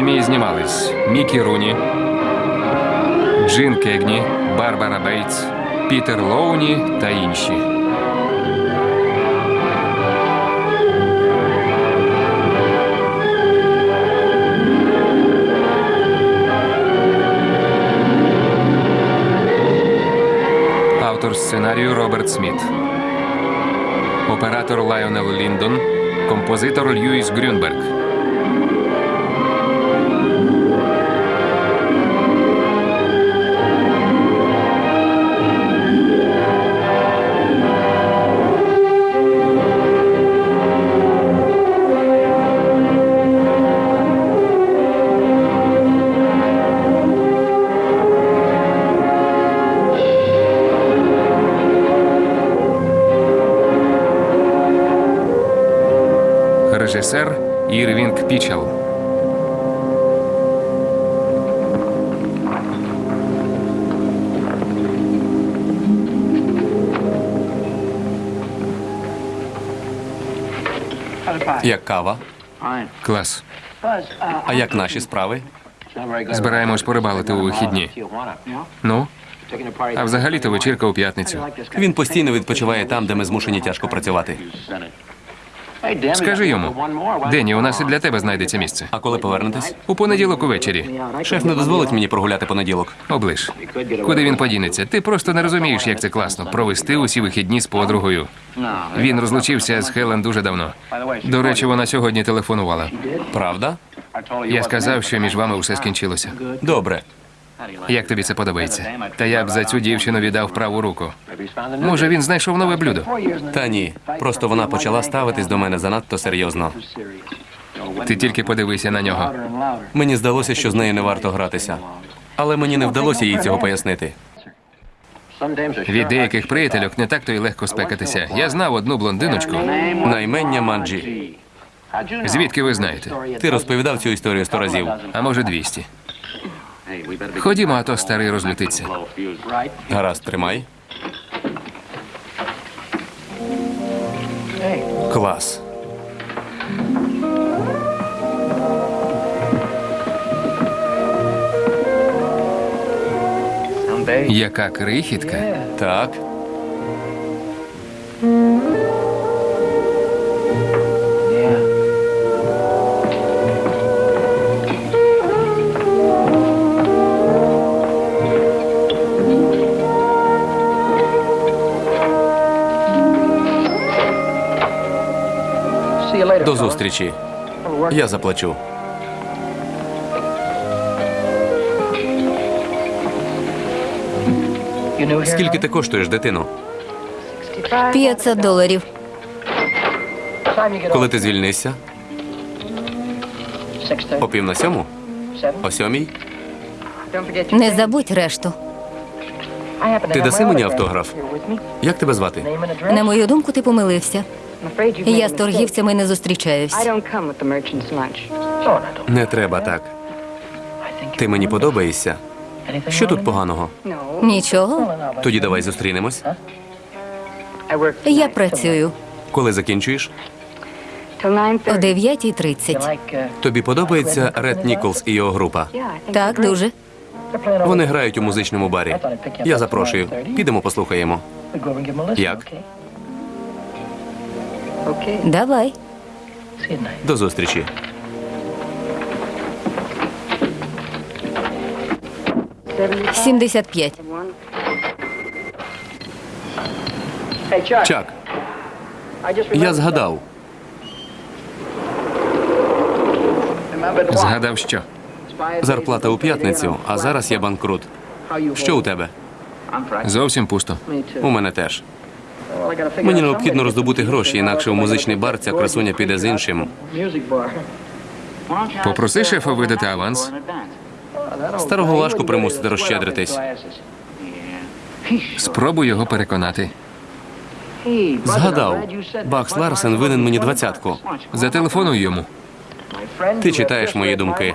Фільмі знімались Мікі Руні, Джин Кегні, Барбара Бейтс, Пітер Лорре та інші. Автор сценарію Роберт Сміт. Оператор Лайонел Ліндон. Композитор Льюіс Грюнберг. Режисер Ірвінг Пічел. Як кава? Клас. А як наші справи? Збираємось порибалити у вихідні. Ну, а взагалі-то вечірка у п'ятницю. Він постійно відпочиває там, де ми змушені тяжко працювати. Скажи йому, Дені, у нас і для тебе знайдеться місце. А коли повернетесь? У понеділок увечері. Шеф не дозволить мені прогуляти понеділок. Оближ. Куди він подінеться? Ти просто не розумієш, як це класно провести усі вихідні з подругою. Він розлучився з Хелен дуже давно. До речі, вона сьогодні телефонувала. Правда? Я сказав, що між вами все скінчилося. Добре. Як тобі це подобається? Та я б за цю дівчину віддав праву руку. Може, він знайшов нове блюдо. Та ні. Просто вона почала ставитись до мене занадто серйозно. Ти тільки подивися на нього. Мені здалося, що з нею не варто гратися. Але мені не вдалося їй цього пояснити. Від деяких приятельок не так то й легко спекатися. Я знав одну блондиночку. Наймення Манджі. Звідки ви знаєте? Ти розповідав цю історію сто разів. А може, 200. Ходімо, а то старий розлютиться. Гаразд, тримай. Клас. Яка крихітка. Так. До зустрічі. Я заплачу. Скільки ти коштуєш, дитино? 500 доларів. Коли ти звільнишся? О пів на сьому? О сьомій? Не забудь решту. Ти даси мені автограф? Як тебе звати? На мою думку, ти помилився. Я з торгівцями не зустрічаюсь. Не треба так. Ти мені подобаєшся. Що тут поганого? Нічого. Тоді давай зустрінемось. Я працюю Коли закінчуєш? о 9.30. Тобі подобається Ред Ніколс і його група. Так, дуже. Вони грають у музичному барі. Я запрошую. Підемо послухаємо. Як? Давай. До зустрічі. Сімдесят п'ять. Чак, я згадав. Згадав що? Зарплата у п'ятницю, а зараз я банкрут. Що у тебе? Зовсім пусто. У мене теж. Мені необхідно роздобути гроші, інакше в музичний бар ця красуня піде з іншим. Попроси шефа видати аванс. Старого важко примусити розщедритись. Спробуй його переконати. Згадав. Бакс Ларсен винен мені двадцятку. Зателефонуй йому. Ти читаєш мої думки.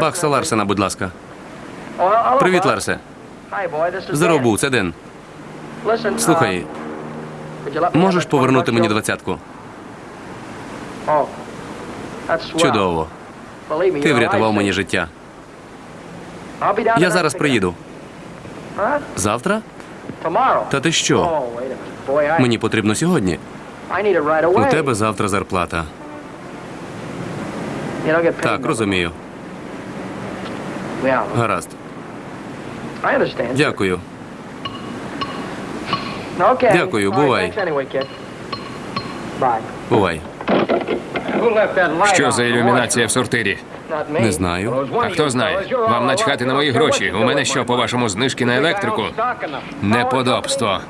Бакса Ларсена, будь ласка. Привіт, Ларсе. Здоров був, це Ден. Слухай, можеш повернути мені двадцятку? Чудово. Ти врятував мені життя. Я зараз приїду. Завтра? Та ти що? Мені потрібно сьогодні. У тебе завтра зарплата. Так, розумію. Гаразд. Дякую. Дякую, бувай. Бувай. Що за ілюмінація в сортирі? Не знаю. А хто знає? Вам начхати на мої гроші. У мене що, по-вашому, знижки на електрику? Неподобство.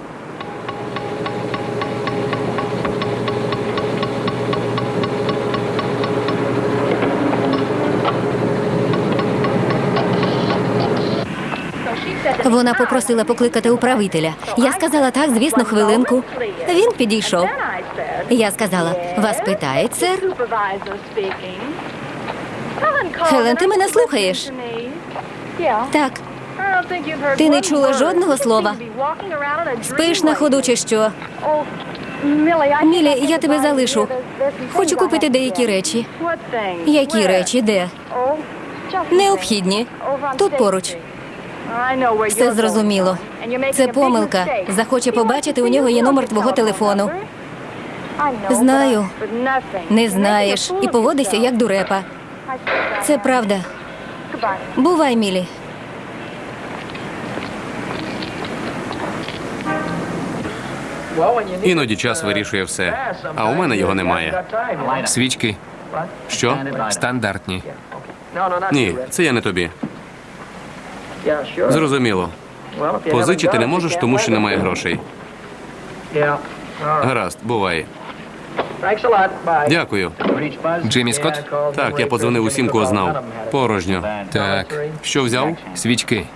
Вона попросила покликати управителя. Я сказала так, звісно, хвилинку. Він підійшов. Я сказала, вас питають, сер? Хелен, ти мене слухаєш? Так. Ти не чула жодного слова. Спиш на ходу чи що? Мілі, я тебе залишу. Хочу купити деякі речі. Які речі? Де? Необхідні. Тут поруч. Все зрозуміло. Це помилка. Захоче побачити, у нього є номер твого телефону. Знаю. Не знаєш і поводишся як дурепа. Це правда. Бувай, Мілі. Іноді час вирішує все. А у мене його немає. Свічки Що? стандартні. Ні, це я не тобі. Зрозуміло. Позичити не можеш, тому що немає грошей. Гаразд, буває. Дякую. Джиммі Скотт? Так, я подзвонив усім, кого знав. Порожньо. Так, Що взяв? свічки.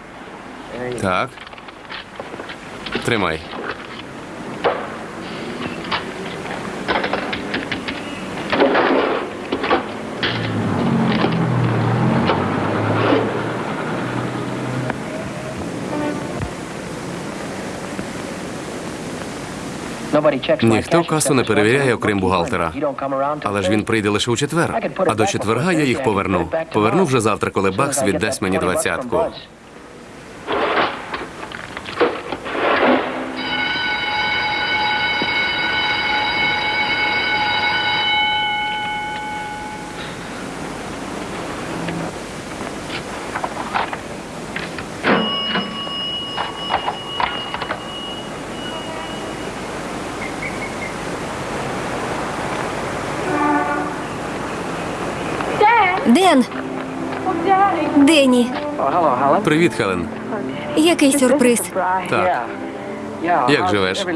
Так. Тримай. Ніхто касу не перевіряє, окрім бухгалтера. Але ж він прийде лише у четвер. А до четверга я їх поверну. Поверну вже завтра, коли Бакс віддасть мені двадцятку. Ден, Дені, Привіт, Хелен. який сюрприз. Так, Як живеш?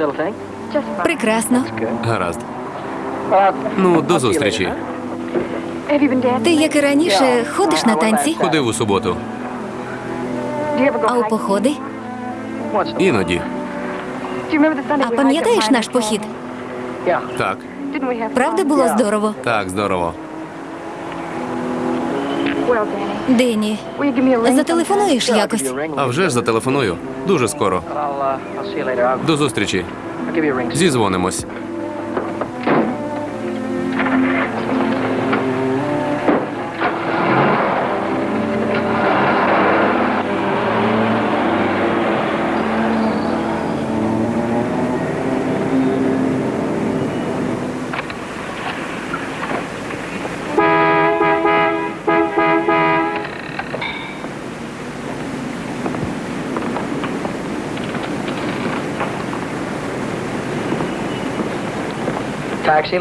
Прекрасно. гаразд. Ну, до зустрічі. Ти, як і раніше, ходиш на танці, Ходив у суботу. а у походи? Іноді. А пам'ятаєш наш похід? Так, Правда було здорово? так, здорово. Дені, зателефонуєш якось? А вже ж зателефоную. Дуже скоро. До зустрічі. Зізвонимось.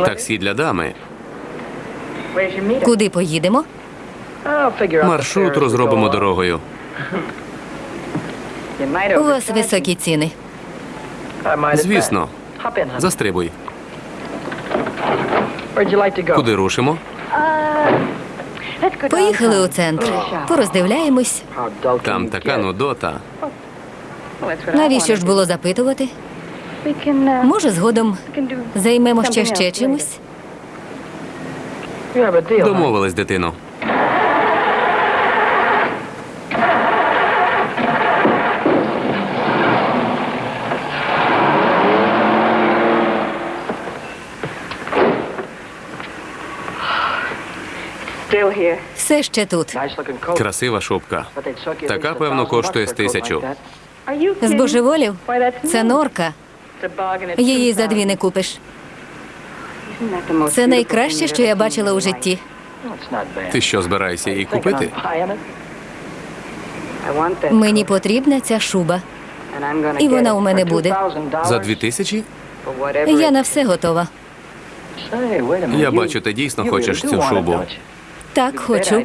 Таксі для дами. Куди поїдемо? Маршрут розробимо дорогою. У вас високі ціни. Звісно, застрибуй. Куди рушимо? Поїхали у центр. Пороздивляємось. Там така нудота. Навіщо ж було запитувати? Може, згодом займемо ще ще чимось? Домовились, дитину. Все ще тут. Красива шубка. Така, певно, коштує з тисячу. Збожеволів? Це норка. Її за дві не купиш. Це найкраще, що я бачила у житті. Ти що, збираєшся її купити? Мені потрібна ця шуба. І вона у мене буде. За дві тисячі? Я на все готова. Я бачу, ти дійсно хочеш цю шубу. Так, хочу.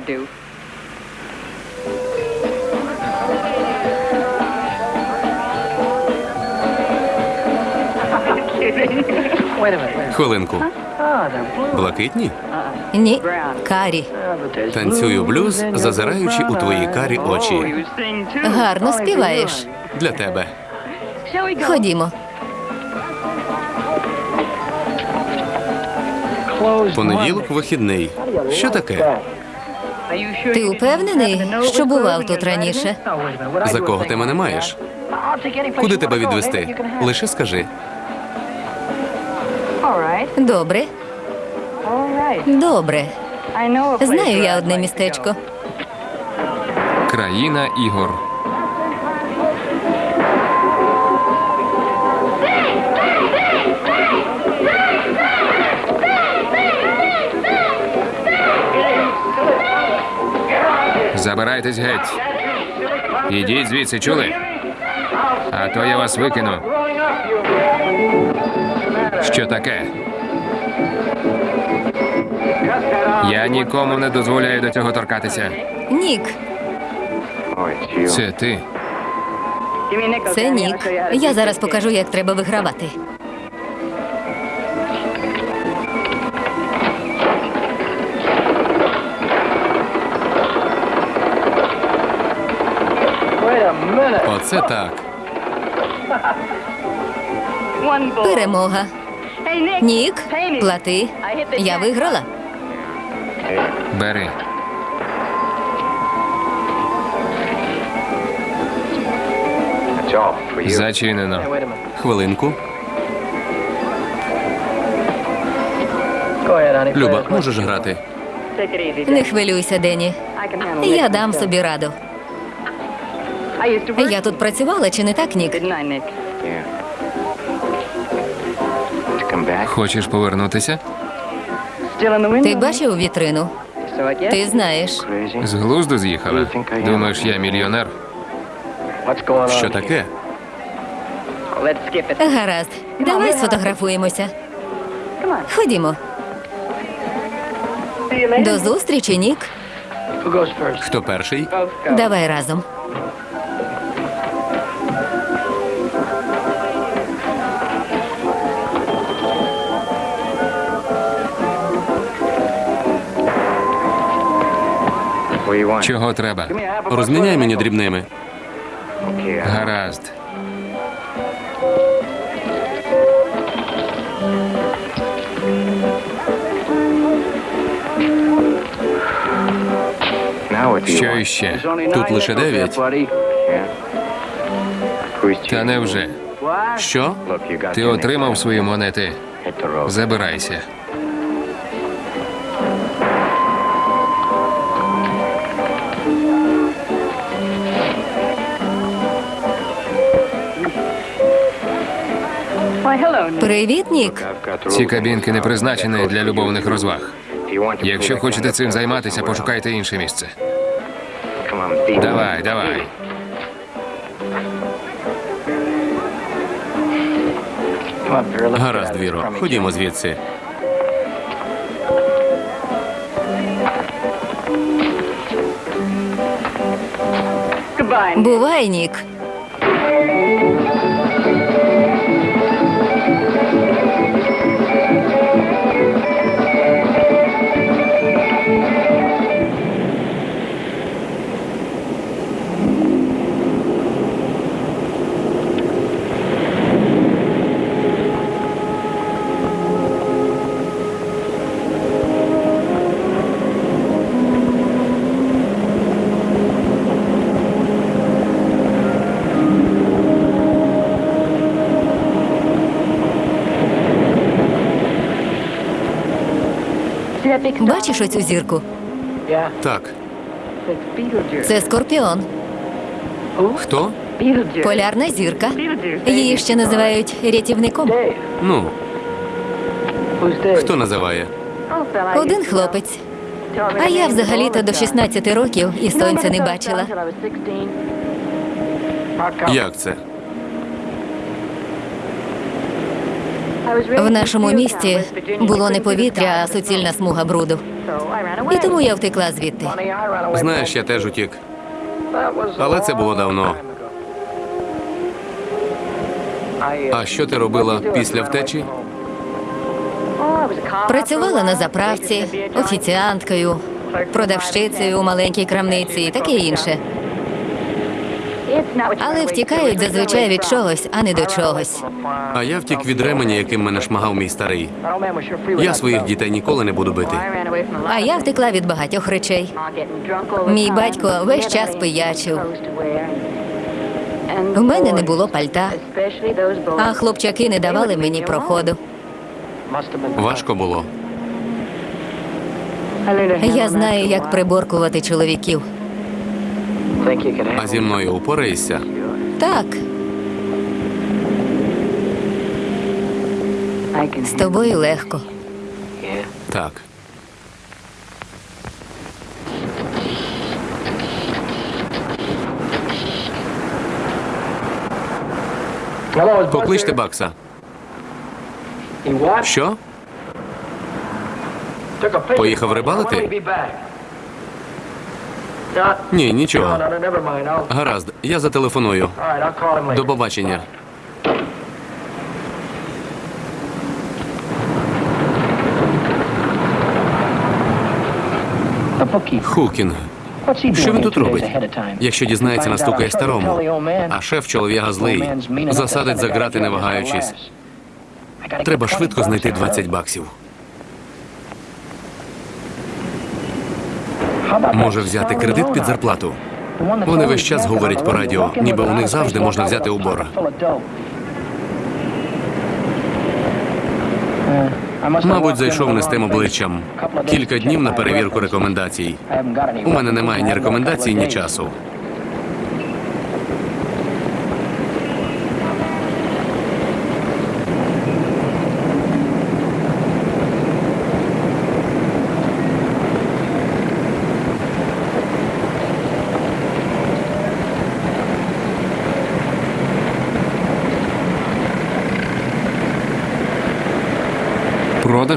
Хвилинку. Блакитні? Ні, карі. Танцюю блюз, зазираючи у твої карі очі. Гарно співаєш. Для тебе. Ходімо. Понеділок вихідний. Що таке? Ти упевнений, що бував тут раніше? За кого ти мене маєш? Куди тебе відвести? Лише скажи. Добре, добре. Знаю я одне містечко. Країна ігор. Забирайтесь геть. Ідіть звідси, чули? А то я вас викину. Що таке? Я нікому не дозволяю до цього торкатися. Нік, Це ти. це Нік. Я зараз покажу, як треба вигравати. Оце так. Перемога. Нік, плати. Я виграла. Бери. Зачинено. Хвилинку. Люба, можеш грати? Не хвилюйся, Дені. Я дам собі раду. Я тут працювала, чи не так, Нік? Хочеш повернутися? Ти бачив вітрину? Ти знаєш. З глузду з'їхала. Думаєш, я мільйонер? Що таке? Гаразд, давай сфотографуємося. Ходімо. До зустрічі, Нік. Хто перший? Давай разом. Чого треба? Розміняй мені дрібними. Гаразд. Що іще? Тут лише дев'ять. Та невже? Що? Ти отримав свої монети. Забирайся. Привіт, Нік. Ці кабінки не призначені для любовних розваг. Якщо хочете цим займатися, пошукайте інше місце. Давай, давай. Гаразд, Віро. Ходімо звідси. Бувай, Нік. Бачиш оцю зірку? Так. Це скорпіон, Хто? полярна зірка. Її ще називають рятівником. Ну, хто називає? Один хлопець. А я взагалі-то до 16 років і сонця не бачила. Як це? В нашому місті було не повітря, а суцільна смуга бруду. І тому я втекла звідти. Знаєш, я теж утік. Але це було давно. А що ти робила після втечі? Працювала на заправці, офіціанткою, продавщицею у маленькій крамниці і таке інше. Але втікають зазвичай від чогось, а не до чогось. А я втік від ременя, яким мене шмагав мій старий. Я своїх дітей ніколи не буду бити. А я втекла від багатьох речей. Мій батько весь час пиячив. В мене не було пальта, а хлопчаки не давали мені проходу. Важко було. Я знаю, як приборкувати чоловіків. А зі мною упораєшся? Так, з тобою легко. Так. Покличте Бакса. Що? Поїхав рибалити? Ні, нічого. Гаразд, я зателефоную. До побачення. Хукін. Що він тут робить? Якщо дізнається, настукає старому. А шеф чолов'яга злий. Засадить за грати, не вагаючись. Треба швидко знайти 20 баксів. Може взяти кредит під зарплату. Вони весь час говорять по радіо, ніби у них завжди можна взяти у бора. Мабуть, зайшов не з тим обличчям. Кілька днів на перевірку рекомендацій. У мене немає ні рекомендацій, ні часу.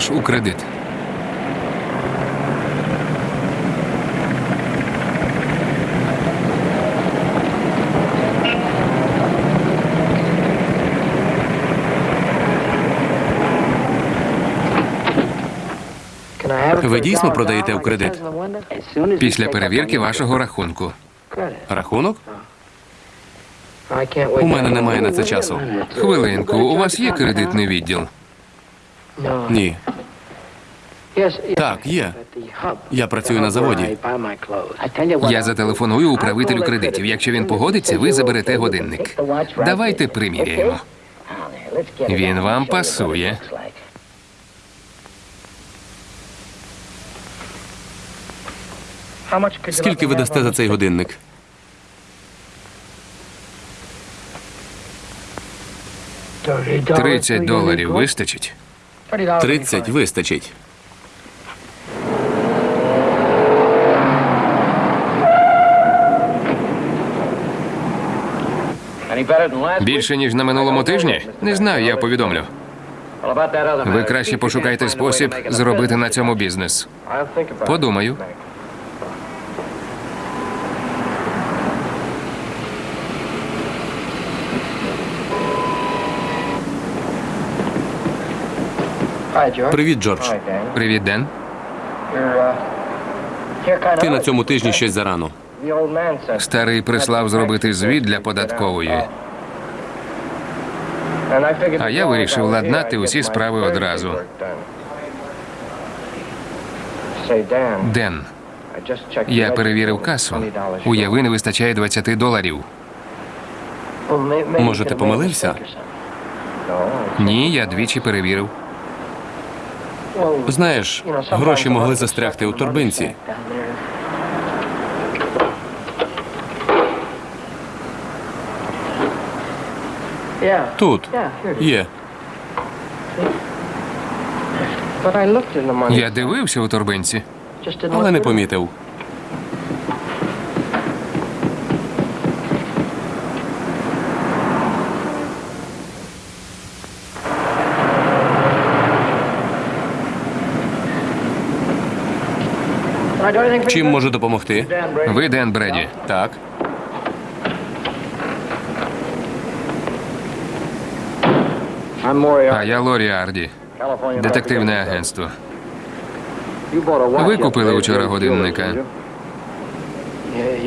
Продаж у кредит. Ви дійсно продаєте у кредит? Після перевірки вашого рахунку. Рахунок? У мене немає на це часу. Хвилинку, у вас є кредитний відділ? Ні. Так, є. Я працюю на заводі. Я зателефоную управителю кредитів. Якщо він погодиться, ви заберете годинник. Давайте приміряємо. Він вам пасує. Скільки ви дасте за цей годинник? Тридцять доларів вистачить. 30 вистачить. Більше ніж на минулому тижні? Не знаю, я повідомлю. Ви краще пошукайте спосіб зробити на цьому бізнес. Подумаю. Привіт, Джордж. Привіт, Ден. Ти на цьому тижні щось зарано. Старий прислав зробити звіт для податкової. А я вирішив ладнати усі справи одразу. Ден, я перевірив касу. Уяви, не вистачає 20 доларів. Може, ти помилився? Ні, я двічі перевірив. Знаєш, гроші могли застрягти у торбинці. Тут є. Я дивився у торбинці. Але не помітив. Чим можу допомогти? Ви Ден Бреді. Так. А я Лорі Арді, детективне агентство. Ви купили учора годинника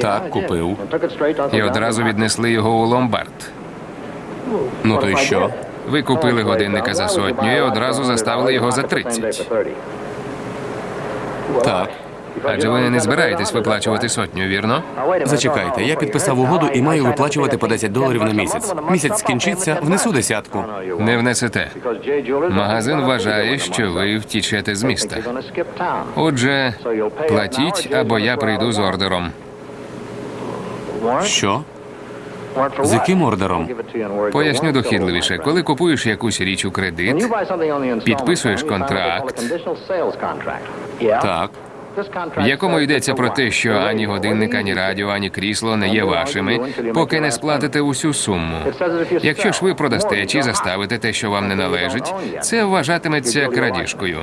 Так, купив. і одразу віднесли його у ломбард. Ну то й що? Ви купили годинника за сотню і одразу заставили його за 30. Так. Адже ви не збираєтесь виплачувати сотню, вірно? Зачекайте, я підписав угоду і маю виплачувати по 10 доларів на місяць. Місяць скінчиться, внесу десятку. Не внесете. Магазин вважає, що ви втічете з міста. Отже, платіть, або я прийду з ордером. Що? З яким ордером? Поясню дохідливіше. Коли купуєш якусь річ у кредит, підписуєш контракт, Так. В якому йдеться про те, що ані годинник, ані радіо, ані крісло не є вашими, поки не сплатите усю суму. Якщо ж ви продасте чи заставите те, що вам не належить, це вважатиметься крадіжкою.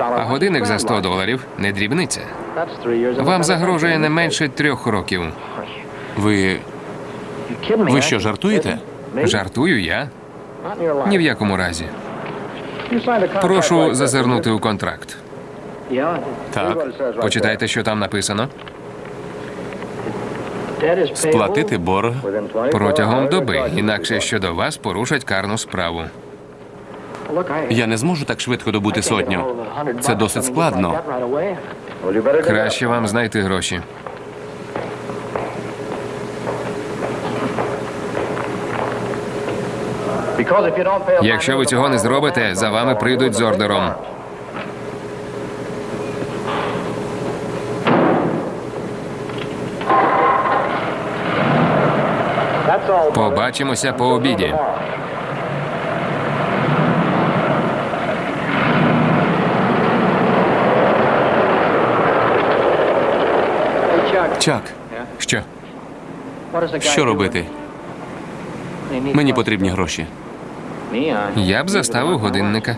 А годинник за 100 доларів не дрібниця. Вам загрожує не менше трьох років. Ви. Ви що, жартуєте? Жартую я? Ні в якому разі. Прошу зазирнути у контракт. Так. Почитайте, що там написано. Сплатити борг. Протягом доби, інакше щодо вас порушать карну справу. Я не зможу так швидко добути сотню. Це досить складно. Краще вам знайти гроші. Якщо ви цього не зробите, за вами прийдуть з ордером. Побачимося по обіді. Чак, Що? що робити? Мені потрібні гроші. Я б заставив годинника.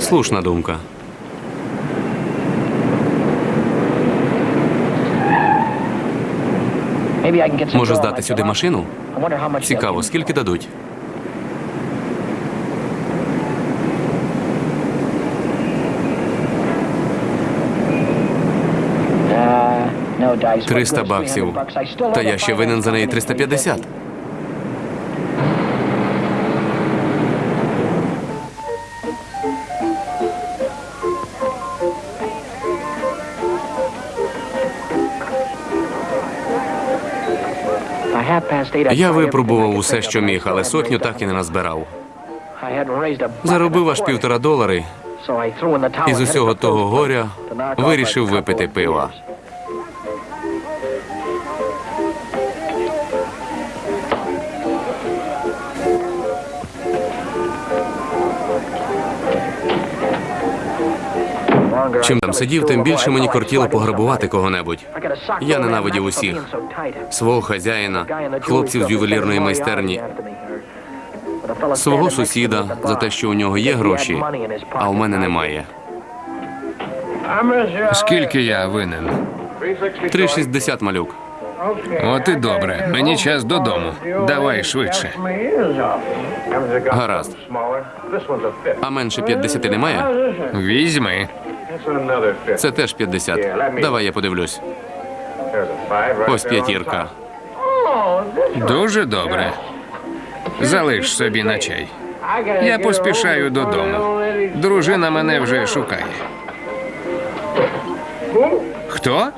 Слушна думка. Може здати сюди машину? Цікаво, скільки дадуть? Триста баксів. Та я ще винен за неї 350. Я випробував усе, що міг, але сотню так і не назбирав. Заробив аж півтора долари. І з усього того горя вирішив випити пива. Чим там сидів, тим більше мені кортіло пограбувати кого-небудь. Я ненавидів усіх. Свого хазяїна, хлопців з ювелірної майстерні, свого сусіда за те, що у нього є гроші, а у мене немає. Скільки я винен? 3,60 малюк. От і добре. Мені час додому. Давай швидше. Гаразд. А менше 50 немає? Візьми. Це теж 50. Давай я подивлюсь. Ось п'ятірка. Дуже добре. Залиш собі на чай. Я поспішаю додому. Дружина мене вже шукає. Хто?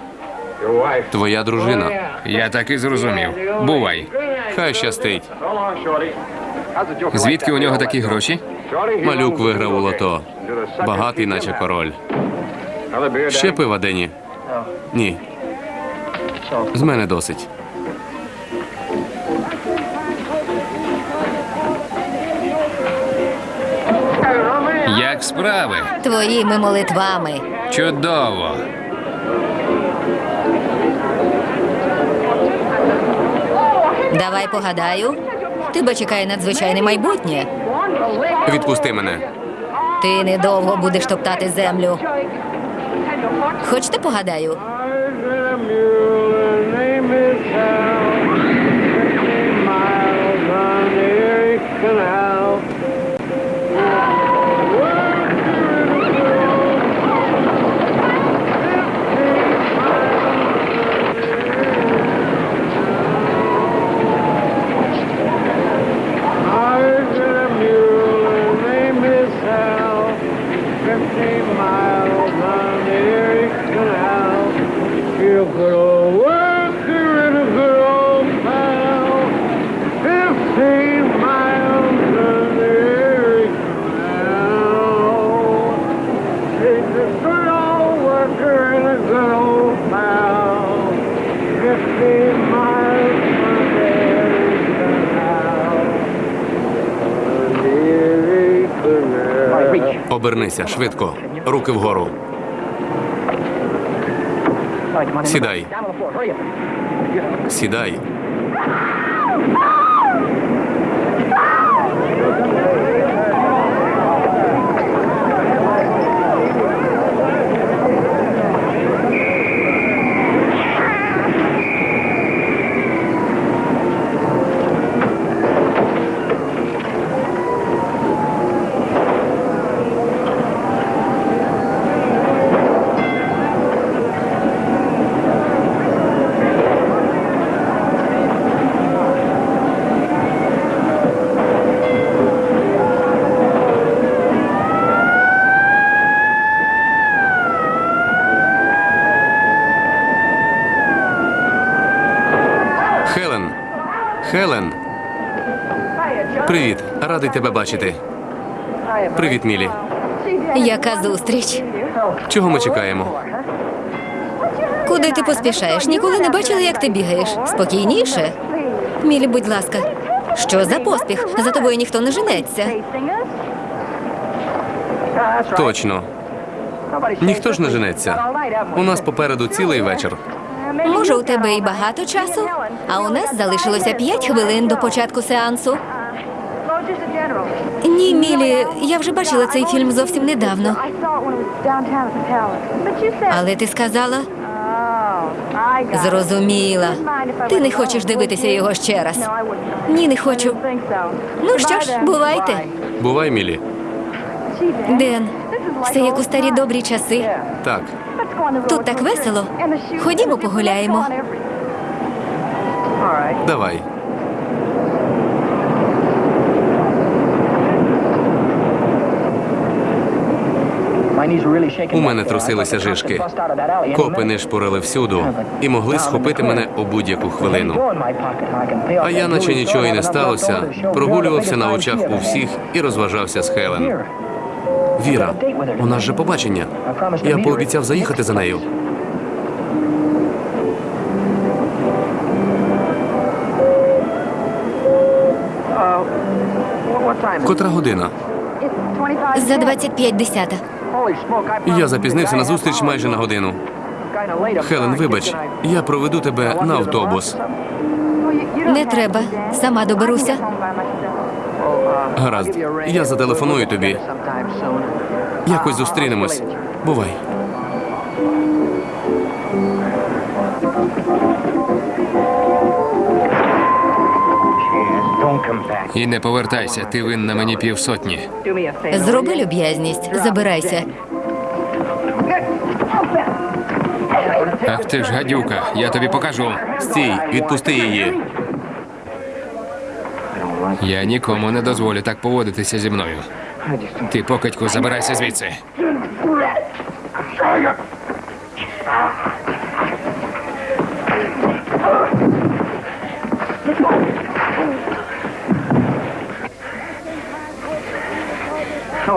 Твоя дружина. Я так і зрозумів. Бувай. Хай щастить. Звідки у нього такі гроші? Малюк виграв у лото. Багатий, наче король. Ще пива, Дені? Ні. З мене досить. Як справи? Твоїми молитвами. Чудово. Давай погадаю. Тебе чекає надзвичайне майбутнє. Відпусти мене. Ти недовго будеш топтати землю. Хочете погадаю? Обернися швидко. Руки вгору. Сідай. Сідай. Хелен. Хелен. Привіт. Радий тебе бачити. Привіт, Мілі. Яка зустріч? Чого ми чекаємо? Куди ти поспішаєш? Ніколи не бачила, як ти бігаєш. Спокійніше. Мілі, будь ласка. Що за поспіх? За тобою ніхто не женеться. Точно. Ніхто ж не женеться. У нас попереду цілий вечір. Може, у тебе і багато часу, а у нас залишилося п'ять хвилин до початку сеансу. Ні, Мілі, я вже бачила цей фільм зовсім недавно. Але ти сказала, зрозуміла. Ти не хочеш дивитися його ще раз. Ні, не хочу. Ну що ж, бувайте. Бувай, Мілі. Ден, все як у старі добрі часи. Так. Тут так весело. Ходімо погуляємо. Давай. У мене трусилися жишки. Копи не шпорили всюду і могли схопити мене у будь-яку хвилину. А я, наче нічого і не сталося, прогулювався на очах у всіх і розважався з Хелен. Віра, у нас же побачення. Я пообіцяв заїхати за нею. Котра година? За 25 десята. Я запізнився на зустріч майже на годину. Хелен, вибач, я проведу тебе на автобус. Не треба. Сама доберуся. Гаразд, я зателефоную тобі. Якось зустрінемось. Бувай. І не повертайся, ти винна мені півсотні. Зроби люб'язність, забирайся. Ах ти ж гадюка, я тобі покажу. Стій, відпусти її. Я нікому не дозволю так поводитися зі мною. Ти покидьку, забирайся звідси.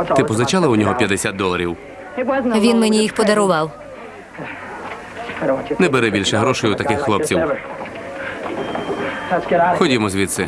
Ти позичала у нього 50 доларів. Він мені їх подарував. Не бери більше грошей у таких хлопців. Ходімо звідси.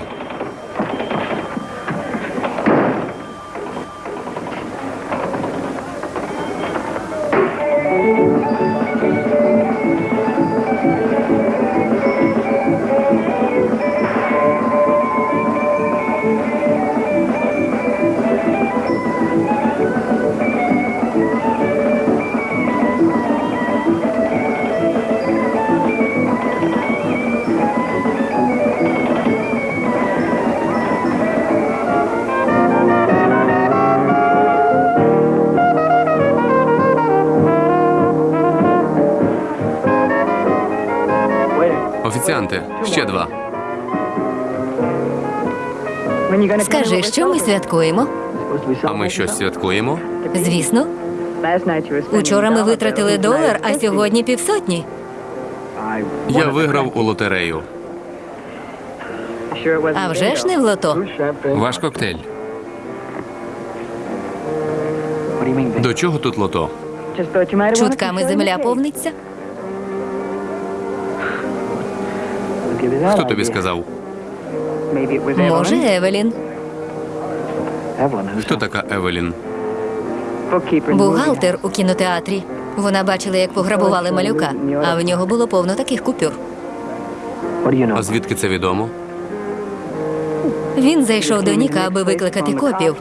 Святкуємо? А ми щось святкуємо? Звісно, учора ми витратили долар, а сьогодні півсотні. Я виграв у лотерею. А вже ж не в лото. Ваш коктейль. До чого тут лото? Чутками земля повниться. Хто тобі сказав? Може, Евелін. Хто така Евелін? Бухгалтер у кінотеатрі. Вона бачила, як пограбували малюка, а в нього було повно таких купюр. А звідки це відомо? Він зайшов до Ніка, аби викликати копів.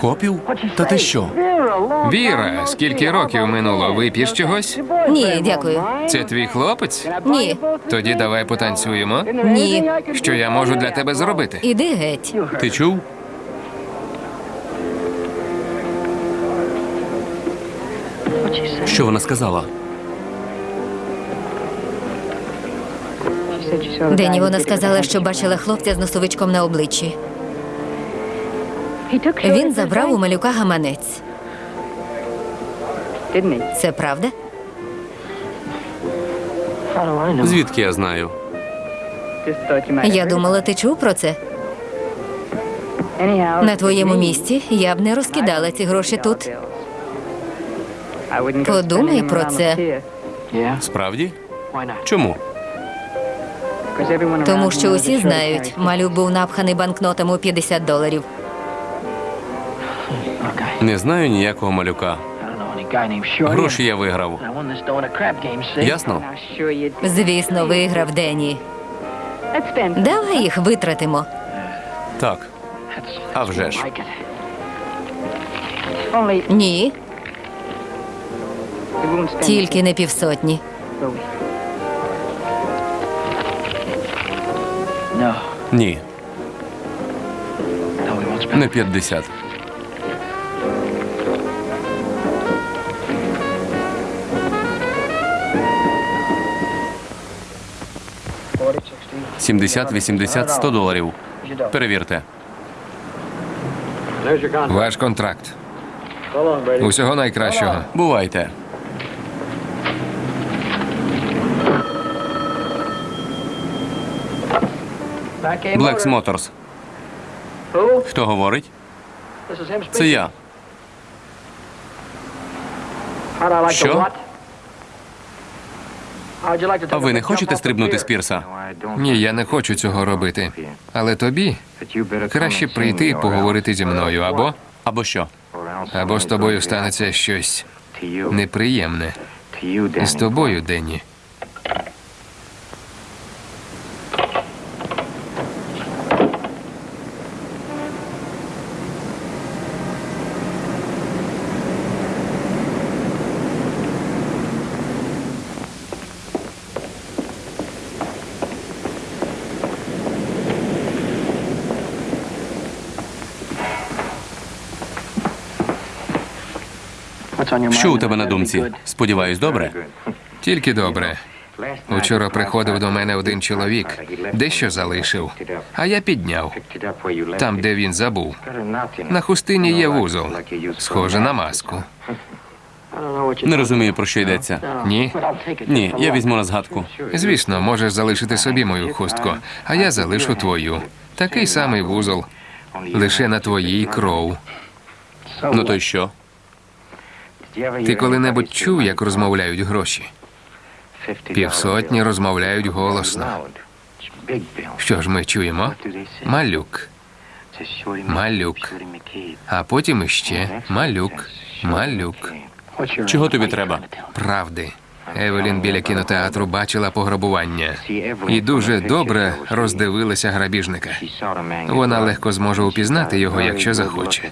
Копів? Та ти що? Віра, скільки років минуло? Вип'єш чогось? Ні, дякую. Це твій хлопець? Ні, Тоді давай потанцюємо. ні. Що я можу для тебе зробити? Іди геть. Ти чув? Що вона сказала? Дені вона сказала, що бачила хлопця з носовичком на обличчі. Він забрав у малюка гаманець. Це правда? Звідки я знаю? Я думала, ти чув про це. На твоєму місці я б не розкидала ці гроші тут. Подумай про це. Справді? Чому? Тому що усі знають, малюк був напханий банкнотами у 50 доларів. Не знаю ніякого малюка. Гроші я виграв. Ясно? Звісно, виграв Дені. Давай їх витратимо. Так. А вже ж. Ні, тільки не півсотні. Ні. Не 50. Сімдесят, вісімдесят, сто доларів. Перевірте. Ваш контракт. Усього найкращого. Бувайте. Блекс Моторс. Хто говорить? Це я. Що? А ви не хочете стрибнути з пірса? Ні, я не хочу цього робити. Але тобі краще прийти і поговорити зі мною, або Або що? або з тобою станеться щось неприємне. З тобою, Денні. Що у тебе на думці? Сподіваюсь, добре? Тільки добре. Учора приходив до мене один чоловік, дещо залишив, а я підняв. Там, де він забув. На хустині є вузол, схоже на маску. Не розумію, про що йдеться. Ні? Ні, я візьму на згадку. Звісно, можеш залишити собі мою хустку, а я залишу твою. Такий самий вузол, лише на твоїй кров. Ну то й що? Ти коли-небудь чув, як розмовляють гроші? Півсотні розмовляють голосно. Що ж ми чуємо? Малюк. Малюк. А потім іще малюк. Малюк. Чого тобі треба? Правди. Евелін біля кінотеатру бачила пограбування і дуже добре роздивилася грабіжника. Вона легко зможе упізнати його, якщо захоче.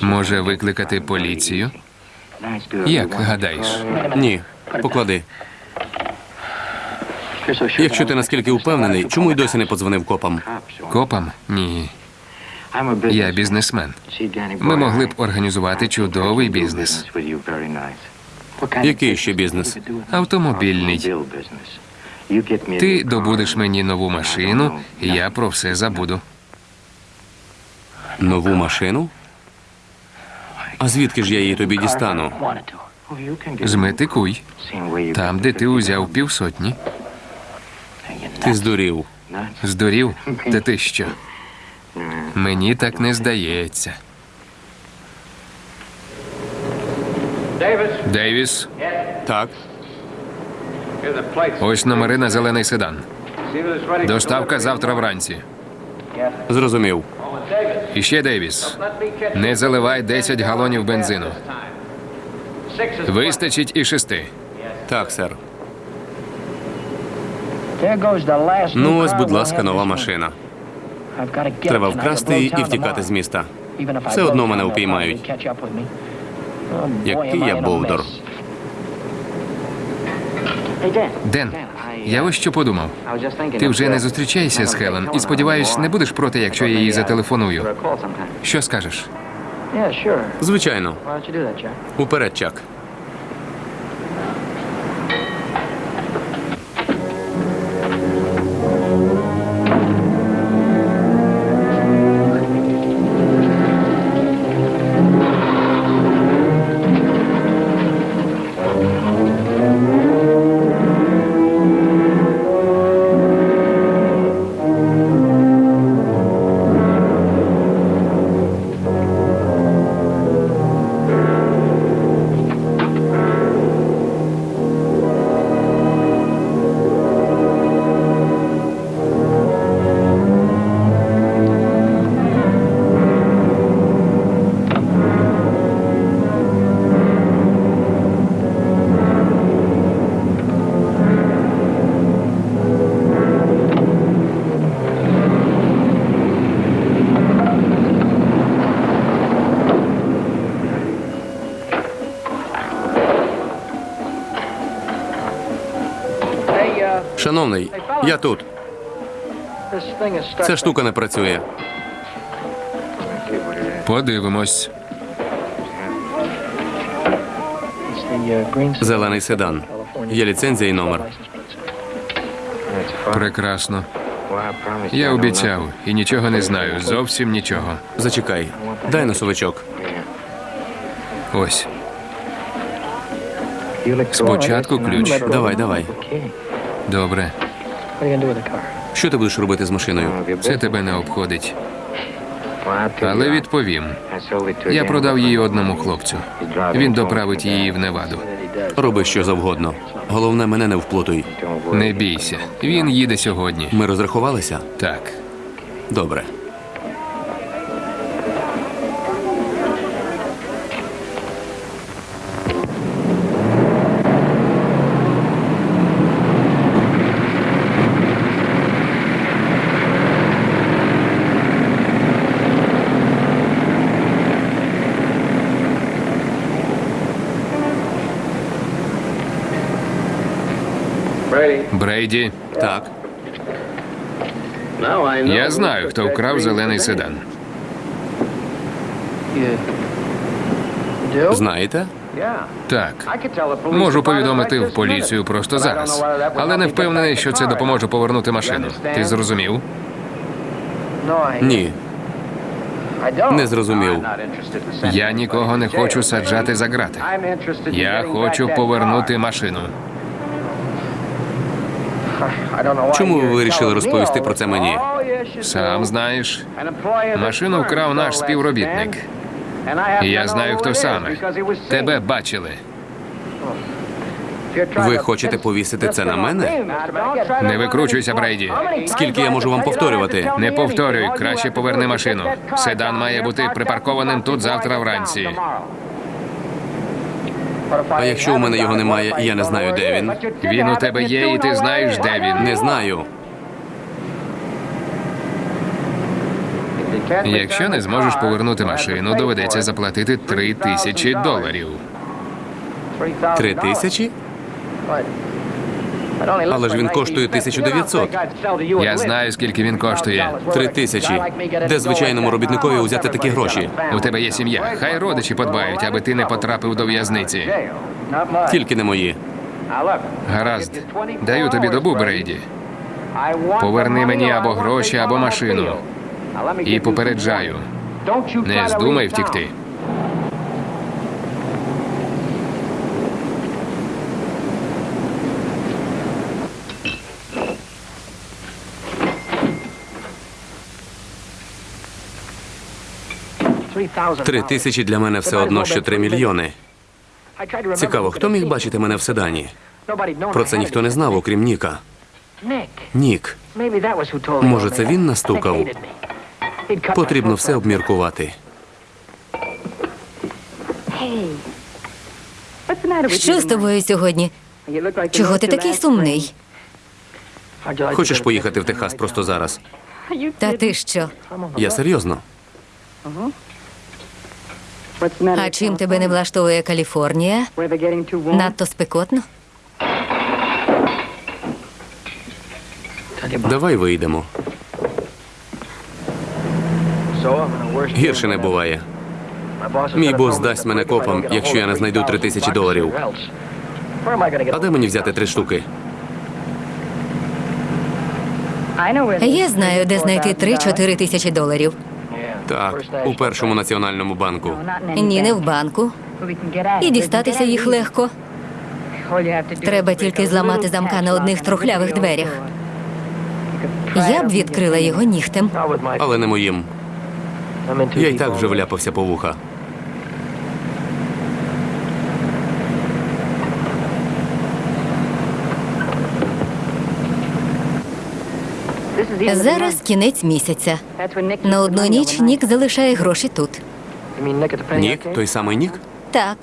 Може викликати поліцію? Як гадаєш? Ні, поклади. Якщо ти наскільки впевнений, чому й досі не подзвонив копам? Копам? Ні. Я бізнесмен. Ми могли б організувати чудовий бізнес. Який ще бізнес? Автомобільний. Ти добудеш мені нову машину, і я про все забуду. Нову машину? А звідки ж я її тобі дістану? Зметикуй. Там, де ти узяв півсотні. Ти здурів. Здурів? Та ти що? Мені так не здається. Дейвіс, Так, ось номери на зелений седан. Доставка завтра вранці. зрозумів. І ще Дейвіс. Не заливай 10 галонів бензину. Вистачить і шести. Так, сер. Ну ось, будь ласка, нова машина. Треба вкрасти її і втікати з міста. Все одно мене упіймають. Який я бовдор. Ден, я ось що подумав. Ти вже не зустрічаєшся з Хелен і сподіваюсь, не будеш проти, якщо я їй зателефоную. Що скажеш? Звичайно. Уперед, Чак. Я тут. Ця штука не працює. Подивимось. Зелений седан. Є ліцензія і номер. Прекрасно. Я обіцяв і нічого не знаю. Зовсім нічого. Зачекай. Дай носовичок. Ось. Спочатку ключ. Давай, давай. Добре. Що ти будеш робити з машиною? Це тебе не обходить. Але відповім. Я продав її одному хлопцю. Він доправить її в Неваду. Роби що завгодно. Головне, мене не вплутуй. Не бійся. Він їде сьогодні. Ми розрахувалися? Так. Добре. Брейді, Так. я знаю, хто вкрав зелений седан. Знаєте? Так. Можу повідомити в поліцію просто зараз. Але не впевнений, що це допоможе повернути машину. Ти зрозумів? Ні. Не зрозумів. Я нікого не хочу саджати за грати. Я хочу повернути машину. Чому ви вирішили розповісти про це мені? Сам знаєш, машину вкрав наш співробітник. І я знаю, хто саме. Тебе бачили. Ви хочете повісити це на мене? Не викручуйся, Брейді. Скільки я можу вам повторювати? Не повторюй, краще поверни машину. Седан має бути припаркованим тут завтра вранці. А якщо у мене його немає, і я не знаю, де він? Він у тебе є, і ти знаєш, де він. Не знаю. Якщо не зможеш повернути машину, доведеться заплатити три тисячі доларів. Три тисячі? Але ж він коштує 1900. Я знаю, скільки він коштує. Три тисячі. Де звичайному робітникові взяти такі гроші? У тебе є сім'я. Хай родичі подбають, аби ти не потрапив до в'язниці. Тільки не мої. Гаразд, даю тобі добу, Брейді. Поверни мені або гроші, або машину. І попереджаю, не здумай втікти. Три тисячі для мене все одно, що три мільйони. Цікаво, хто міг бачити мене в седані? Про це ніхто не знав, окрім Ніка. Нік. Може, це він настукав? Потрібно все обміркувати. Що з тобою сьогодні? Чого ти такий сумний? Хочеш поїхати в Техас просто зараз? Та ти що? Я серйозно. А чим тебе не влаштовує Каліфорнія? Надто спекотно? Давай вийдемо. Гірше не буває. Мій бос дасть мене копам, якщо я не знайду три тисячі доларів. А де мені взяти три штуки? Я знаю, де знайти 3-4 тисячі доларів. Так, у першому національному банку. Ні, не в банку. І дістатися їх легко. Треба тільки зламати замка на одних трухлявих дверях. Я б відкрила його нігтем. Але не моїм. Я й так вже вляпався по вуха. Зараз кінець місяця. На одну ніч Нік залишає гроші тут. Нік? Той самий Нік? Так,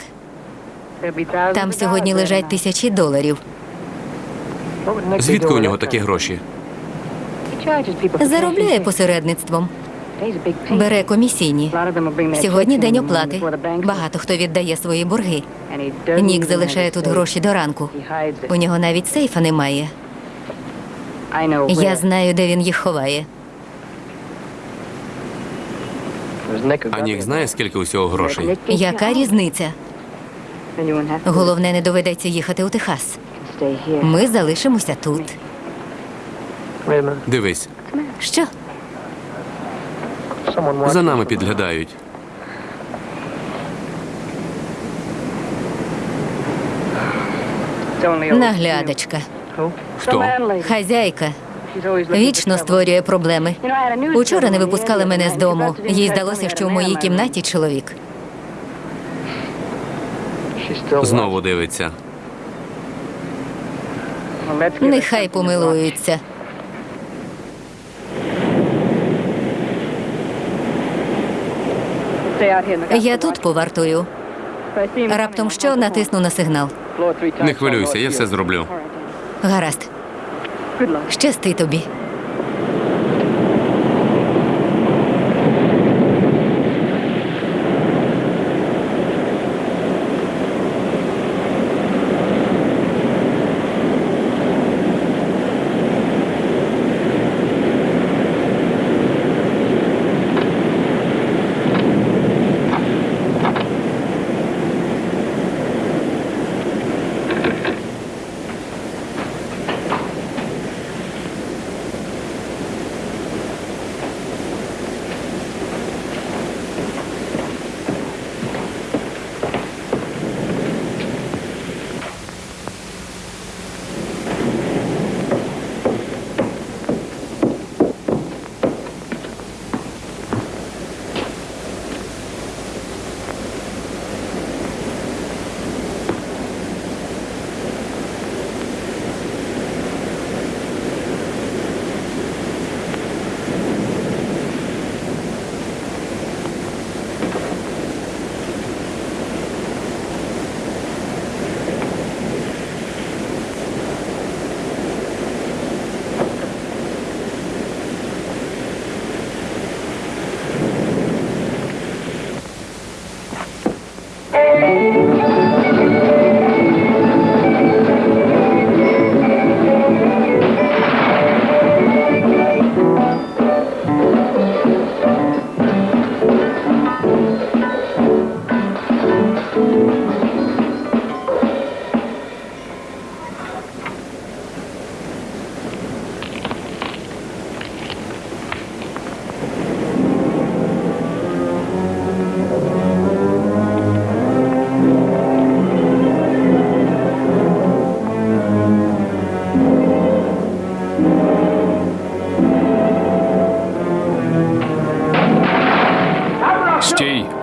там сьогодні лежать тисячі доларів. Звідки у нього такі гроші? Заробляє посередництвом, бере комісійні. Сьогодні день оплати. Багато хто віддає свої борги. Нік залишає тут гроші до ранку. У нього навіть сейфа немає. Я знаю, де він їх ховає. А Нік знає, скільки усього грошей? Яка різниця? Головне, не доведеться їхати у Техас. Ми залишимося тут. Дивись, Що? за нами підглядають. Наглядачка. Хто? Хазяйка. Вічно створює проблеми. Учора не випускали мене з дому. Їй здалося, що в моїй кімнаті чоловік. Знову дивиться. Нехай помилуються. Я тут повартую. Раптом що натисну на сигнал. Не хвилюйся, я все зроблю. Гаразд. Щасти тобі.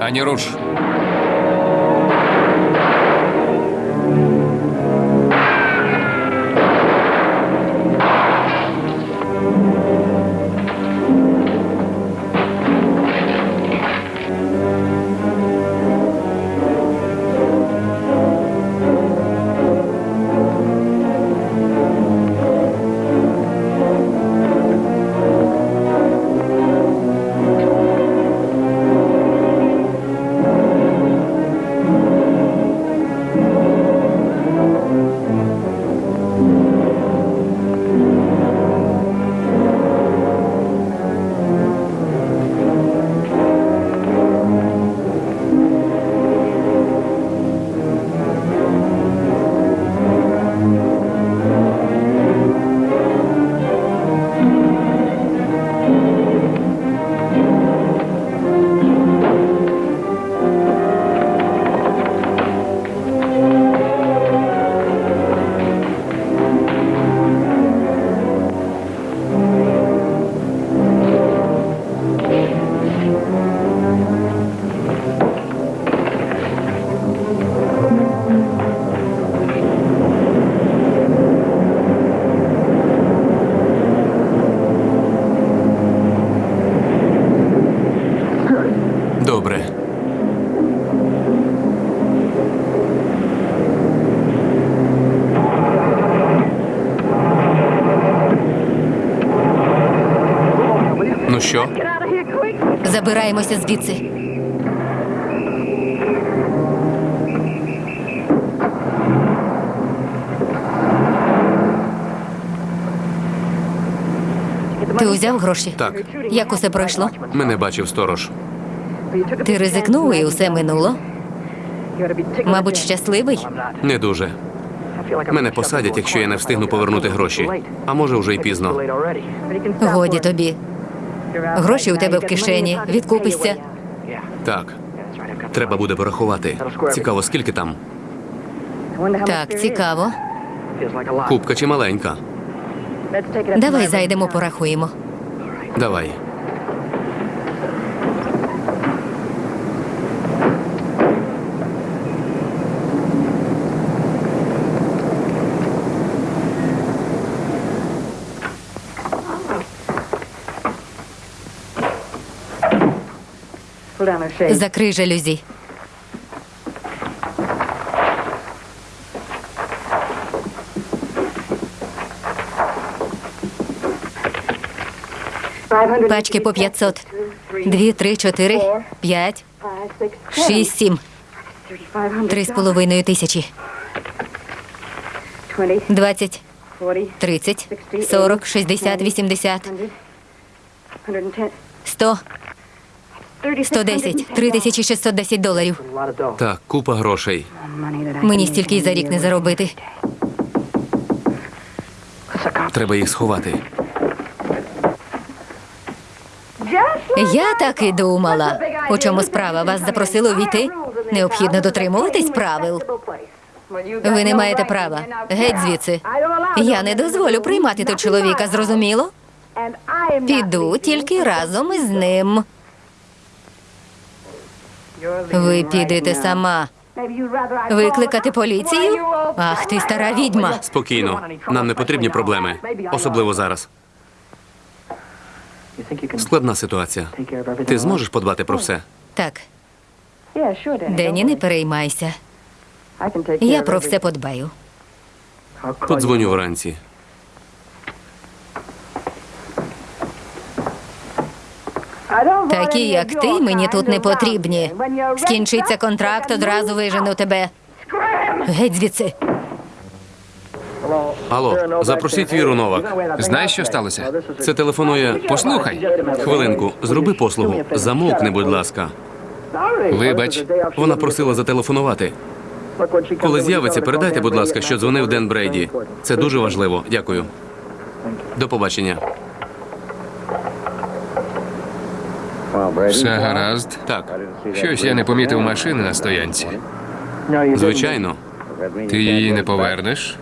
Ані руш. Що, Забираємося звідси. Ти узяв гроші? так, Як усе пройшло? мене бачив сторож. Ти ризикнув і усе минуло? Мабуть, щасливий? Не дуже. Мене посадять, якщо я не встигну повернути гроші. А може, вже й пізно. Годі тобі. Гроші у тебе в кишені. Відкупишся. Так, треба буде порахувати. Цікаво, скільки там? Так, цікаво. Купка чи маленька? Давай зайдемо, порахуємо. Давай. Закрий жалюзі. Пачки по 500. Дві, три, чотири, п'ять, шість, сім. Три з половиною тисячі. Двадцять, тридцять, сорок, шістдесят, вісімдесят, сто, сто десять. Три тисячі шістсот десять доларів. Так, купа грошей. Мені стільки й за рік не заробити. Треба їх сховати. Я так і думала. У чому справа? Вас запросили увійти? Необхідно дотримуватись правил. Ви не маєте права. Геть звідси. Я не дозволю приймати тут чоловіка, зрозуміло? Піду тільки разом із ним. Ви підете сама. Викликати поліцію? Ах ти стара відьма. Спокійно. Нам не потрібні проблеми. Особливо зараз. Складна ситуація. Ти зможеш подбати про все? Так, Дені, не переймайся. Я про все подбаю. Подзвоню вранці. Такі, як ти, мені тут не потрібні. Скінчиться контракт, одразу вижену тебе. Геть звідси. Алло, запросіть Віру Новак. Знаєш, що сталося? Це телефонує. Послухай. Хвилинку, зроби послугу. Замовкни, будь ласка. Вибач. Вона просила зателефонувати. Коли з'явиться, передайте, будь ласка, що дзвонив Ден Брейді. Це дуже важливо. Дякую. До побачення. Все гаразд. Так, Щось я не помітив машини на стоянці. звичайно. Ти її не повернеш?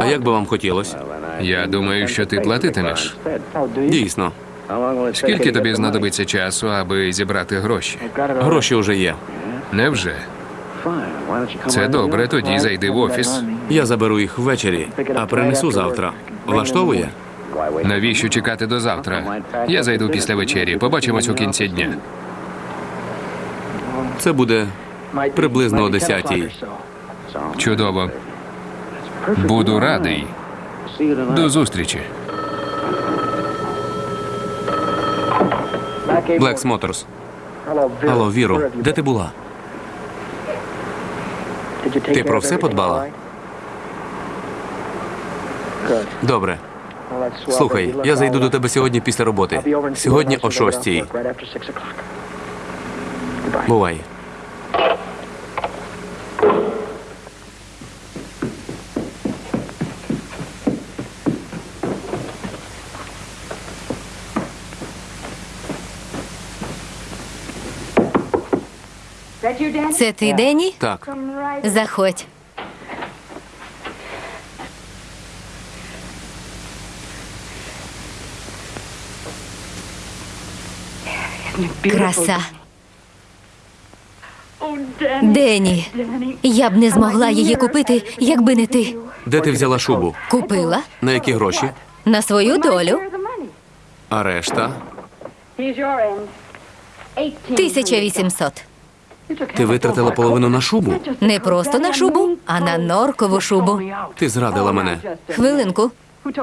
А як би вам хотілося? Я думаю, що ти платитимеш. Дійсно. Скільки тобі знадобиться часу, аби зібрати гроші? Гроші вже є. Невже? Це добре, тоді зайди в офіс. Я заберу їх ввечері, а принесу завтра. Влаштовує? Навіщо чекати до завтра? Я зайду після вечері. Побачимось у кінці дня. Це буде приблизно о 10-й. Чудово. Буду радий. До зустрічі. Блекс Моторс. Алло, Віро, де ти була? Ти про все подбала? Добре. Слухай, я зайду до тебе сьогодні після роботи. Сьогодні о 6-й. Бувай. Це ти, Дені? Так, Заходь. Краса. Дені, я б не змогла її купити, якби не ти. де ти взяла шубу? Купила На які гроші? на свою долю. А решта? 1800. Ти витратила половину на шубу? Не просто на шубу, а на норкову шубу. Ти зрадила мене. Хвилинку.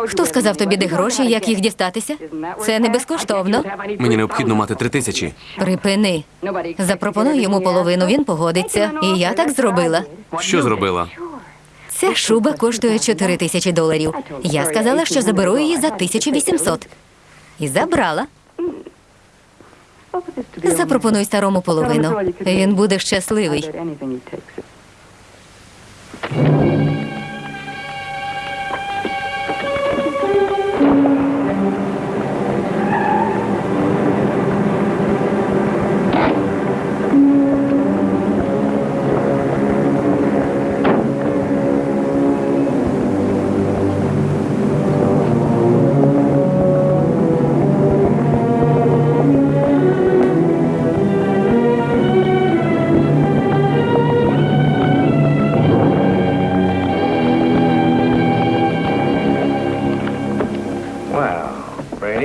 Хто сказав тобі, де гроші, як їх дістатися? Це не безкоштовно. Мені необхідно мати три тисячі. Припини. Запропонуй йому половину, він погодиться. І я так зробила. Що зробила? Ця шуба коштує 4 тисячі доларів. Я сказала, що заберу її за 1800. І забрала. Запропонуй старому половину. Він буде щасливий.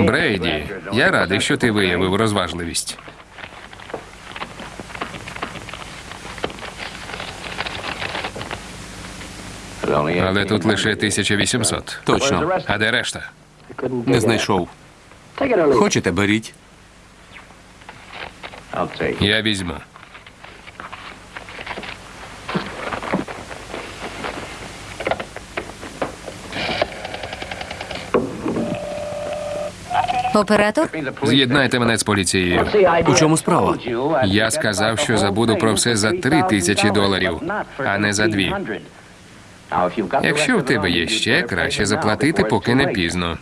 Брейді, я радий, що ти виявив розважливість. Але тут лише 1800. Точно. А де решта? Не знайшов. Хочете, беріть. Я візьму. Оператор? З'єднайте мене з поліцією. У чому справа? Я сказав, що забуду про все за три тисячі доларів, а не за дві. Якщо в тебе є ще, краще заплатити, поки не пізно.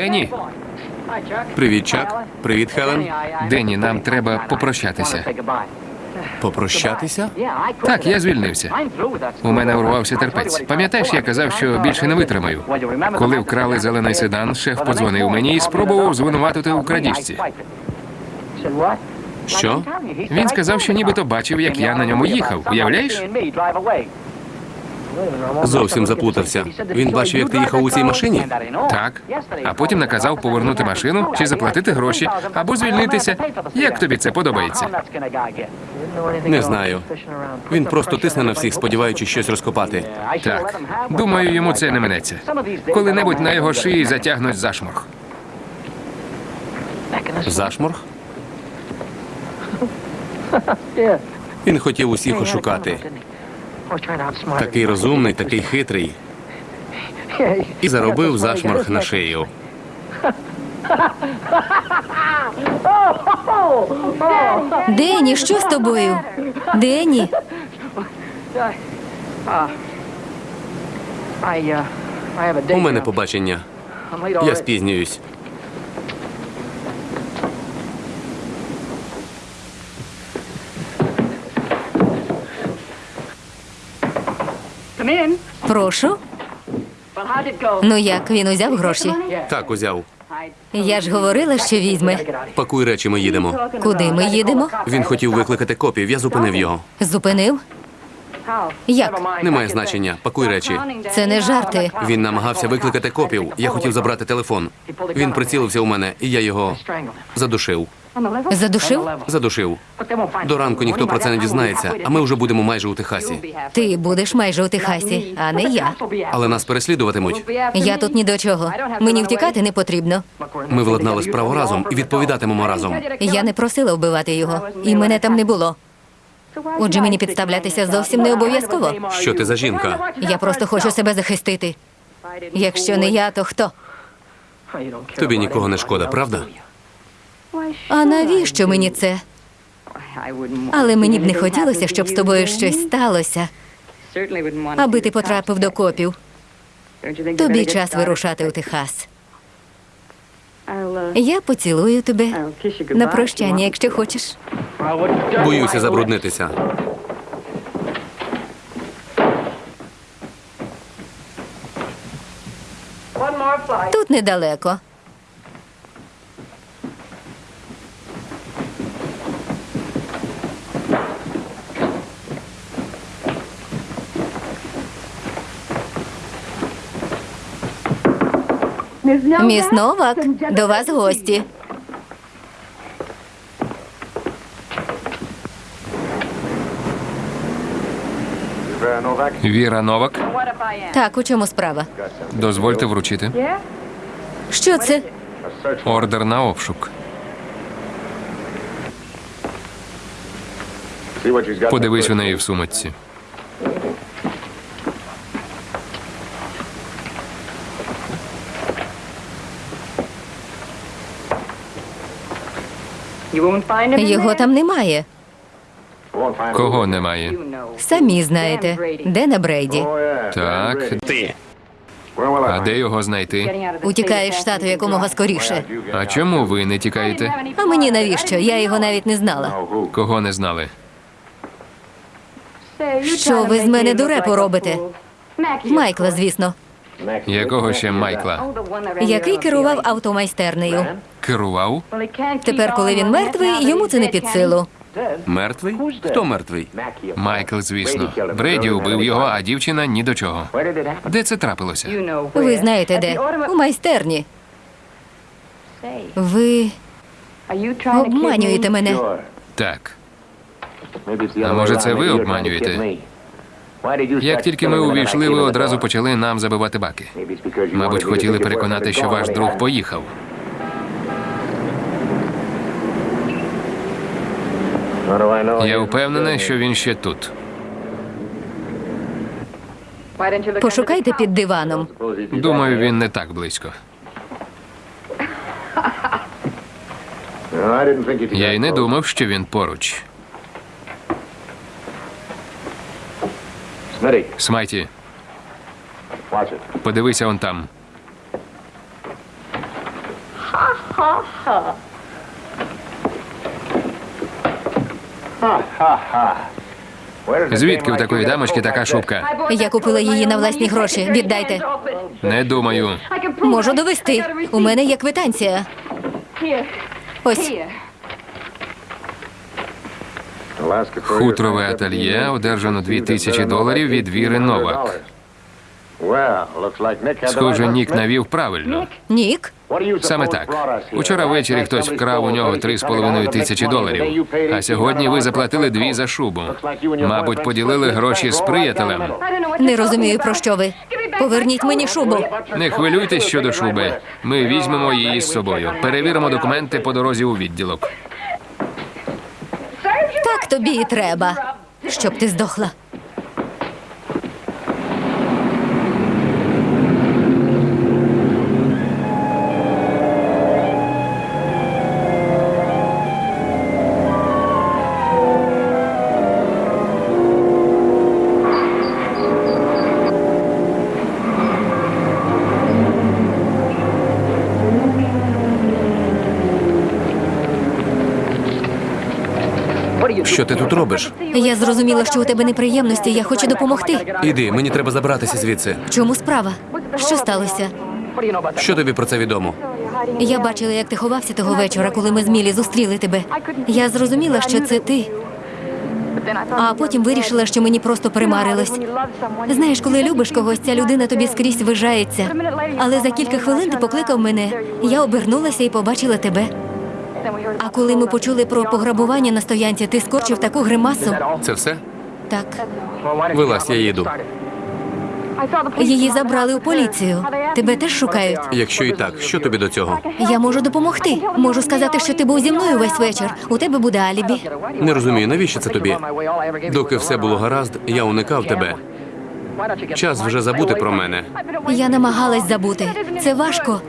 Денні, Привіт, Чак. Привіт, Хелен. Денні, нам треба попрощатися. Попрощатися? Так, я звільнився. У мене урвався терпець. Пам'ятаєш, я казав, що більше не витримаю. Коли вкрали зелений седан, шеф подзвонив мені і спробував звинуватити у крадіжці. Що? Він сказав, що нібито бачив, як я на ньому їхав. Уявляєш? Зовсім заплутався. Він бачив, як ти їхав у цій машині? Так. А потім наказав повернути машину чи заплатити гроші, або звільнитися. Як тобі це подобається? Не знаю. Він просто тисне на всіх, сподіваючись щось розкопати. Так. Думаю, йому це не минеться. Коли-небудь на його шиї затягнуть зашморг. Зашморг? Він хотів усіх ошукати. Такий розумний, такий хитрий. І заробив зашморг на шию. Дені, що з тобою? Дені, У мене побачення. Я спізнююсь. Прошу. Ну як, він узяв гроші? Так, узяв. Я ж говорила, що візьме. Пакуй речі, ми їдемо. Куди ми їдемо? Він хотів викликати копів, я зупинив його. Зупинив? Як? Немає значення. Пакуй речі. Це не жарти. Він намагався викликати копів. Я хотів забрати телефон. Він прицілився у мене, і я його задушив. Задушив? Задушив. До ранку ніхто про це не дізнається, а ми вже будемо майже у Техасі. Ти будеш майже у Техасі, а не я. Але нас переслідуватимуть. Я тут ні до чого. Мені втікати не потрібно. Ми владнали справу разом і відповідатимемо разом. Я не просила вбивати його, і мене там не було. Отже, мені підставлятися зовсім не обов'язково. Що ти за жінка? Я просто хочу себе захистити. Якщо не я, то хто? Тобі нікого не шкода, правда? А навіщо мені це? Але мені б не хотілося, щоб з тобою щось сталося, аби ти потрапив до копів. Тобі час вирушати у Техас. Я поцілую тебе на прощання, якщо хочеш. Боюся забруднитися. Тут недалеко. Міс Новак, до вас гості. Віра Новак, Так, у чому справа? дозвольте вручити. Що це? Ордер на обшук. Подивись у неї в сумочці. Його там немає. Кого немає? Самі знаєте, де на Брейді. Так. А де його знайти? Утікає з штату якомога скоріше. А чому ви не тікаєте? А мені навіщо? Я його навіть не знала. Кого не знали? Що ви з мене дурепу робите? Майкла, звісно, Якого ще Майкла? який керував автомайстернею. Керував? Тепер, коли він мертвий, йому це не під силу. Мертвий? Хто мертвий? Майкл, звісно. Бреді убив його, а дівчина ні до чого. Де це трапилося? Ви знаєте де? У майстерні. Ви обманюєте мене. Так. А може, це ви обманюєте? Як тільки ми увійшли, ви одразу почали нам забивати баки. Мабуть, хотіли переконати, що ваш друг поїхав. Я впевнений, що він ще тут. Пошукайте під диваном. Думаю, він не так близько. Я й не думав, що він поруч. Смайті, подивися он там. Звідки у такої дамочки така шубка? Я купила її на власні гроші. Віддайте. Не думаю. Можу довести. У мене є квитанція. Ось Хутрове ательє одержано 2000 доларів від Віри Новак. Схоже, Нік навів правильно. Нік. Саме так. Учора ввечері хтось вкрав у нього 3,5 тисячі доларів. А сьогодні ви заплатили дві за шубу. Мабуть, поділили гроші з приятелем. Не розумію, про що ви. Поверніть мені шубу. Не хвилюйтесь щодо шуби. Ми візьмемо її з собою. Перевіримо документи по дорозі у відділок. Тобі і треба. Щоб ти здохла. Що ти тут робиш? Я зрозуміла, що у тебе неприємності. Я хочу допомогти. Іди, мені треба забратися звідси. В чому справа? Що сталося? Що тобі про це відомо? Я бачила, як ти ховався того вечора, коли ми з Мілі зустріли тебе. Я зрозуміла, що це ти. А потім вирішила, що мені просто примарилось. Знаєш, коли любиш когось, ця людина тобі скрізь вижається. Але за кілька хвилин ти покликав мене. Я обернулася і побачила тебе. А коли ми почули про пограбування на стоянці, ти скорчив таку гримасу. Це все? Так, Вилазь, я їду. її забрали у поліцію. Тебе теж шукають. Якщо і так, що тобі до цього? Я можу допомогти. Можу сказати, що ти був зі мною весь вечір. У тебе буде алібі. Не розумію, навіщо це тобі? Доки все було гаразд, я уникав тебе. Час вже забути про мене. Я намагалась забути. Це важко.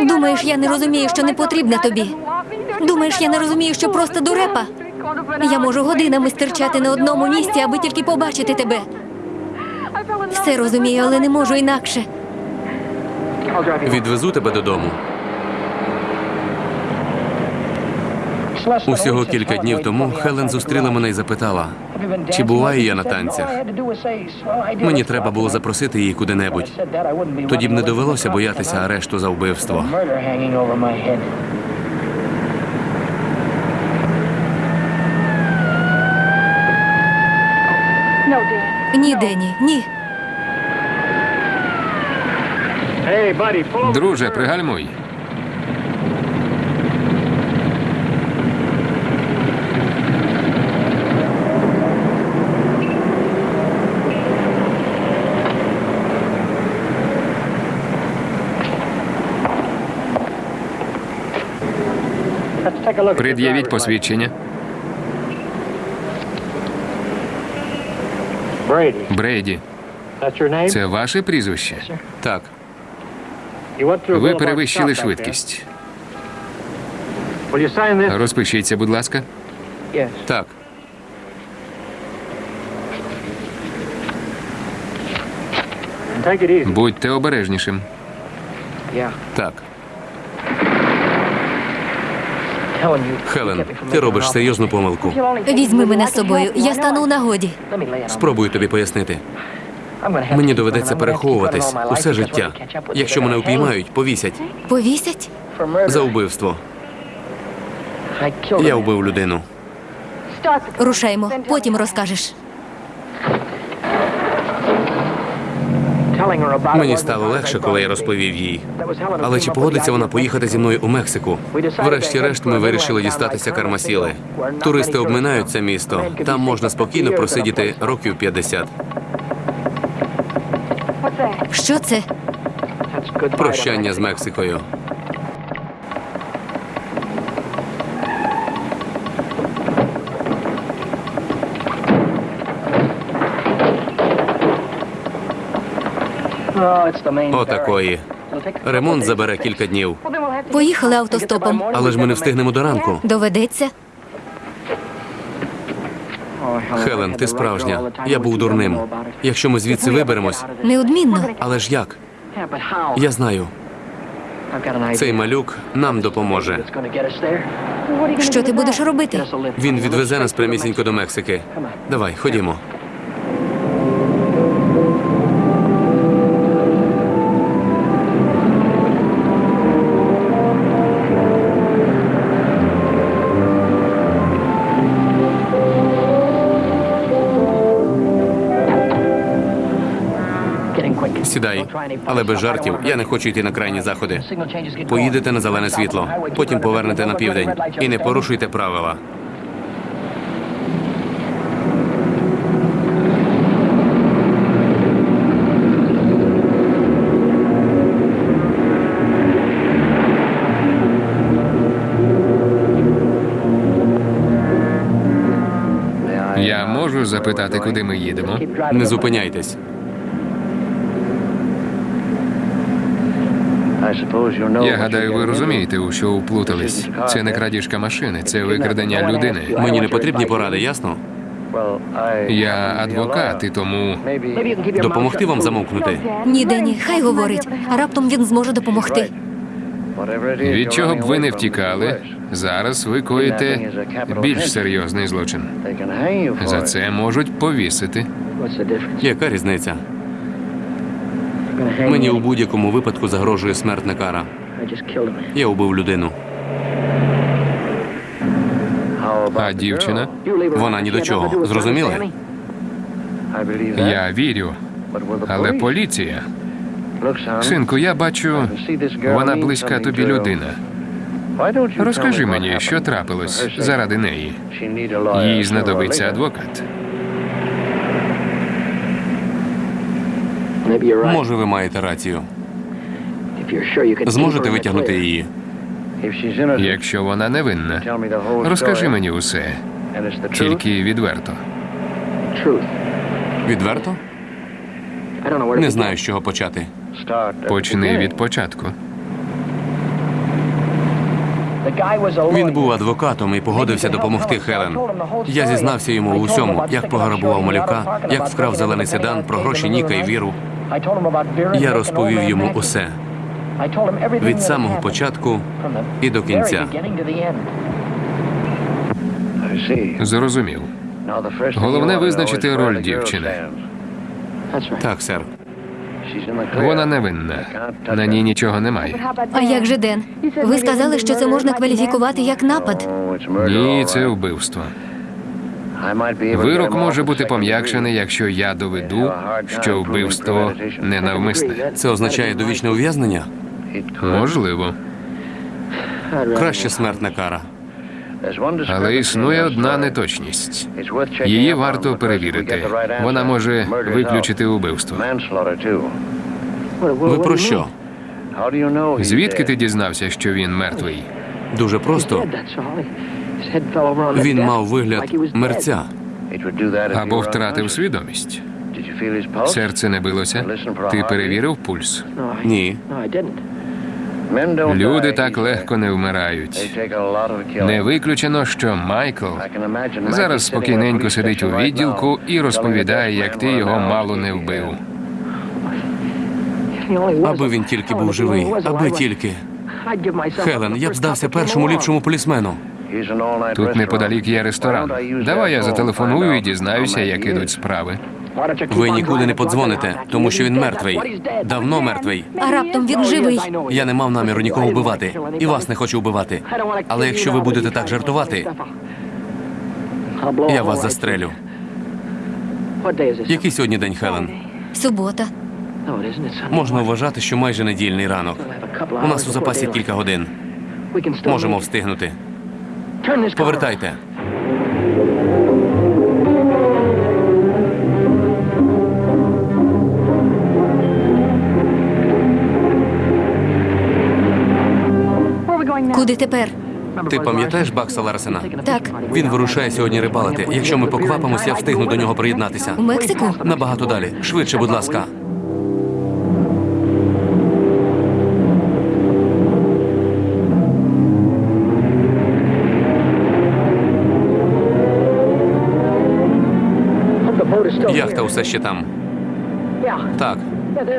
Думаєш, я не розумію, що не потрібна тобі. Думаєш, я не розумію, що просто дурепа. Я можу годинами стирчати на одному місці, аби тільки побачити тебе. Все розумію, але не можу інакше. Відвезу тебе додому. Усього кілька днів тому Хелен зустріла мене і запитала, чи буваю я на танцях. Мені треба було запросити її куди-небудь. Тоді б не довелося боятися арешту за вбивство. Ні, Дені, ні. Друже, пригальмуй. Пред'явіть посвідчення. Брейді, це ваше прізвище? Так, Ви перевищили швидкість. Розпишіться, будь ласка. так. Будьте обережнішим. Так. Хелен, ти робиш серйозну помилку. Візьми мене з собою. Я стану у нагоді. Спробую тобі пояснити. Мені доведеться переховуватись усе життя. Якщо мене упіймають, повісять Повісять? за вбивство. Я вбив людину. Рушаймо, потім розкажеш. Мені стало легше, коли я розповів їй. Але чи погодиться вона поїхати зі мною у Мексику? Врешті-решт, ми вирішили дістатися Кармасіли. Туристи обминають це місто. Там можна спокійно просидіти років 50. Що це? Прощання з Мексикою. Отакої. Ремонт забере кілька днів. Поїхали автостопом. Але ж ми не встигнемо до ранку. Доведеться. Хелен, ти справжня. Я був дурним. Якщо ми звідси виберемось, Неодмінно. але ж як? Я знаю. Цей малюк нам допоможе. Що ти будеш робити? Він відвезе нас прямісінько до Мексики. Давай, ходімо. Але без жартів. Я не хочу йти на крайні заходи. Поїдете на зелене світло, потім повернете на південь і не порушуйте правила. Я можу запитати, куди ми їдемо? Не зупиняйтесь. Я гадаю, ви розумієте, у що вплутались. Це не крадіжка машини, це викрадення людини. Мені не потрібні поради, ясно? Я адвокат, і тому Допомогти вам замовкнути. Ні, Дені, хай говорить. А раптом він зможе допомогти. від чого б ви не втікали, зараз ви коїте більш серйозний злочин. За це можуть повісити. Яка різниця? Мені у будь-якому випадку загрожує смертна кара. Я убив людину. А дівчина? Вона ні до чого. Зрозуміли? Я вірю, але поліція. Синку, я бачу, вона близька тобі людина. Розкажи мені, що трапилось заради неї. Їй знадобиться адвокат. Може, ви маєте рацію. Зможете витягнути її? Якщо вона невинна, розкажи мені усе, тільки відверто. Відверто? Не знаю, з чого почати. Почни від початку. Він був адвокатом і погодився допомогти Хелен. Я зізнався йому у всьому, як пограбував малюка, як вкрав зелений седан, про гроші Ніка і віру. Я розповів йому усе від самого початку і до кінця. Зрозумів. Головне визначити роль дівчини. Так, сер. Вона невинна. На ній нічого немає. А як же Ден? Ви сказали, що це можна кваліфікувати як напад. Ні, це вбивство. Вирок може бути пом'якшений, якщо я доведу, що вбивство ненавмисне. Це означає довічне ув'язнення? Можливо. Краще смертна кара. Але існує одна неточність. Її варто перевірити. Вона може виключити убивство. Ви про що? Звідки ти дізнався, що він мертвий? Дуже просто. Він мав вигляд мерця. Або втратив свідомість. Серце не билося. Ти перевірив пульс. Ні. Люди так легко не вмирають. Не виключено, що Майкл зараз спокійненько сидить у відділку і розповідає, як ти його мало не вбив. Аби він тільки був живий, аби тільки. Хелен, я б здався першому ліпшому полісмену. Тут неподалік є ресторан. Давай я зателефоную і дізнаюся, як ідуть справи. Ви нікуди не подзвоните, тому що він мертвий. Давно мертвий. А раптом він живий. Я не мав наміру нікого вбивати, і вас не хочу вбивати. Але якщо ви будете так жартувати, я вас застрелю. Який сьогодні день, Хелен? Субота. Можна вважати, що майже недільний ранок. У нас у запасі кілька годин. Можемо встигнути. Повертайте. Куди тепер? Ти пам'ятаєш Бакса Ларсена? Так, Він вирушає сьогодні рибалити. Якщо ми поквапимося, я встигну до нього приєднатися. у Мексику? Набагато далі. Швидше, будь ласка. Яхта усе ще там. Так.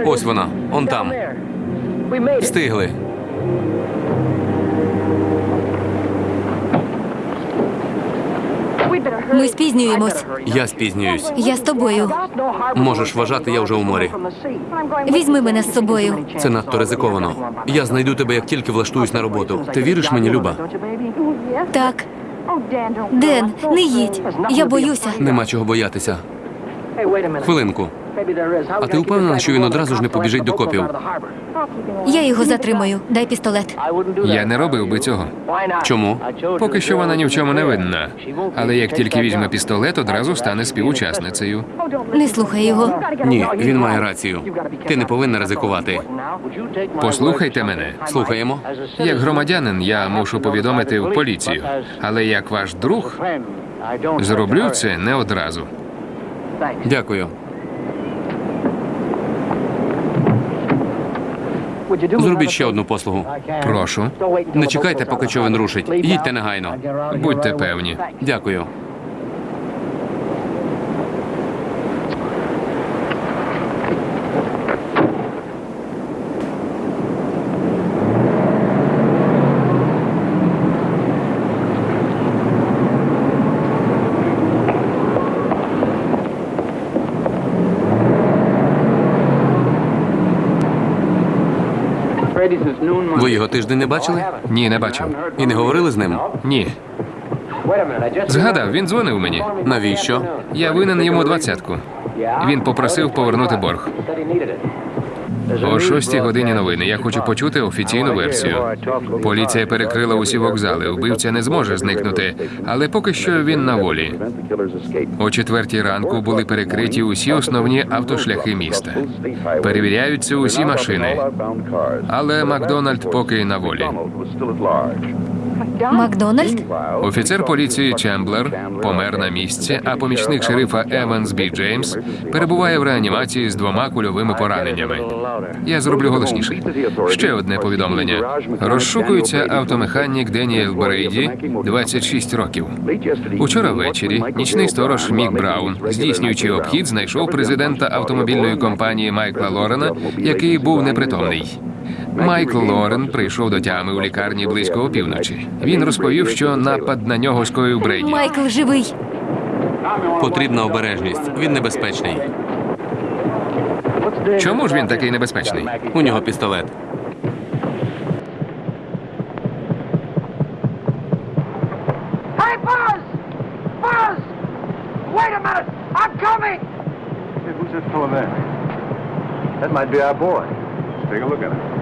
Ось вона. Он там. Встигли. Ми спізнюємось. Я спізнююсь. Я з тобою. Можеш вважати, я вже у морі. Візьми мене з собою. Це надто ризиковано. Я знайду тебе, як тільки влаштуюсь на роботу. Ти віриш мені, Люба? Так. Ден, не їдь. Я боюся. Нема чого боятися. Хвилинку. А ти впевнена, що він одразу ж не побіжить до копів? Я його затримую. Дай пістолет. Я не робив би цього. Чому? Поки що вона ні в чому не винна. Але як тільки візьме пістолет, одразу стане співучасницею. Не слухай його. Ні, він має рацію. Ти не повинна ризикувати. Послухайте мене. Слухаємо. Як громадянин, я мушу повідомити в поліцію. Але як ваш друг, зроблю це не одразу. Дякую. Зробіть ще одну послугу. Прошу, Не чекайте, поки човен рушить. Їдьте негайно. будьте певні. Дякую. Ви його тиждень не бачили? Ні, не бачив. І не говорили з ним? Ні. Згадав, він дзвонив мені. Навіщо? Я винен йому двадцятку. Він попросив повернути борг. О шостій годині новини. Я хочу почути офіційну версію. Поліція перекрила усі вокзали. Вбивця не зможе зникнути, але поки що він на волі. О четвертій ранку були перекриті усі основні автошляхи міста. Перевіряються усі машини. Але Макдональд поки на волі. Макдональд? Офіцер поліції Чемблер помер на місці, а помічник шерифа Еванс Бі Джеймс перебуває в реанімації з двома кульовими пораненнями. Я зроблю голосніше. Ще одне повідомлення. Розшукується автомеханік Деніел Брейді, 26 років. Учора ввечері нічний сторож Мік Браун, здійснюючи обхід, знайшов президента автомобільної компанії Майкла Лорена, який був непритомний. Майкл Лорен прийшов до тями у лікарні близько опівночі. Він розповів, що напад на нього скоїв Брейді. Майкл живий. Потрібна обережність. Він небезпечний. Чому ж він такий небезпечний? У нього пістолет. That might be our boy. Let's take a look at him.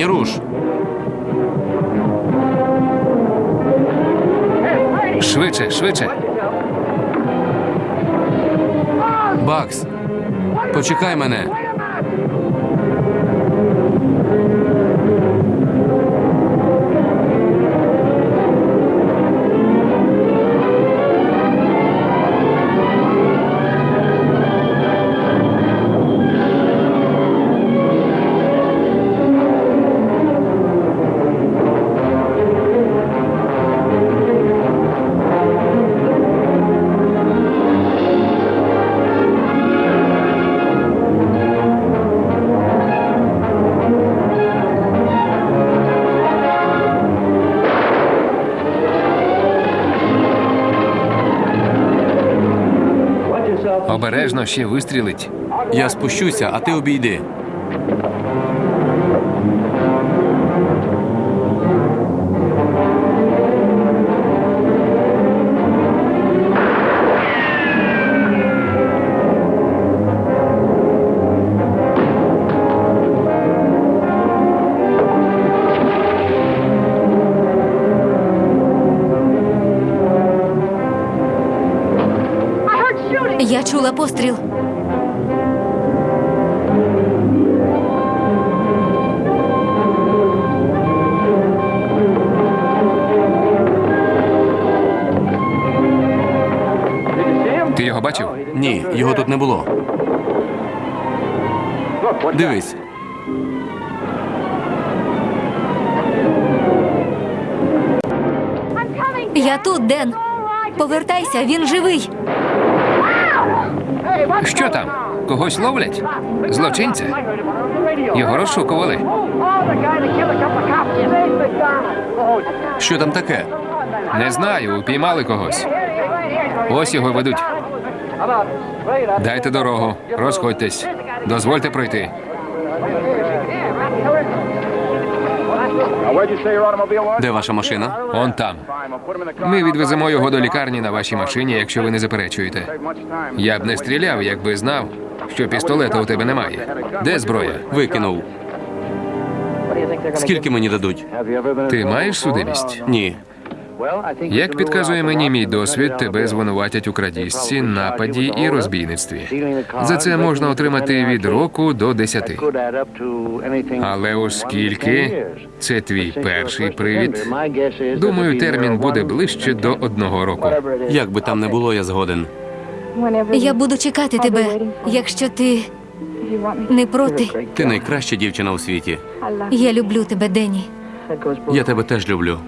Стій, рушь. Швидше, швидше. Бакс. Почекай мене. Обережно ще вистрілить. Я спущуся, а ти обійди. Його тут не було. Дивись. Я тут, Ден. Повертайся, він живий. Що там? Когось ловлять? Злочинця? Його розшукували. Що там таке? Не знаю, упіймали когось. Ось його ведуть. Дайте дорогу, розходьтесь. Дозвольте пройти. Де ваша машина? Он там. Ми відвеземо його до лікарні на вашій машині, якщо ви не заперечуєте. Я б не стріляв, якби знав, що пістолета у тебе немає. Де зброя? Викинув. Скільки мені дадуть? Ти маєш судимість? Ні. Як підказує мені мій досвід, тебе звинуватять у крадіжці, нападі і розбійництві. За це можна отримати від року до десяти. Але оскільки це твій перший привід, думаю, термін буде ближче до одного року. Як би там не було, я згоден. Я буду чекати тебе, якщо ти не проти. Ти найкраща дівчина у світі. Я люблю тебе, Дені. Я тебе теж люблю.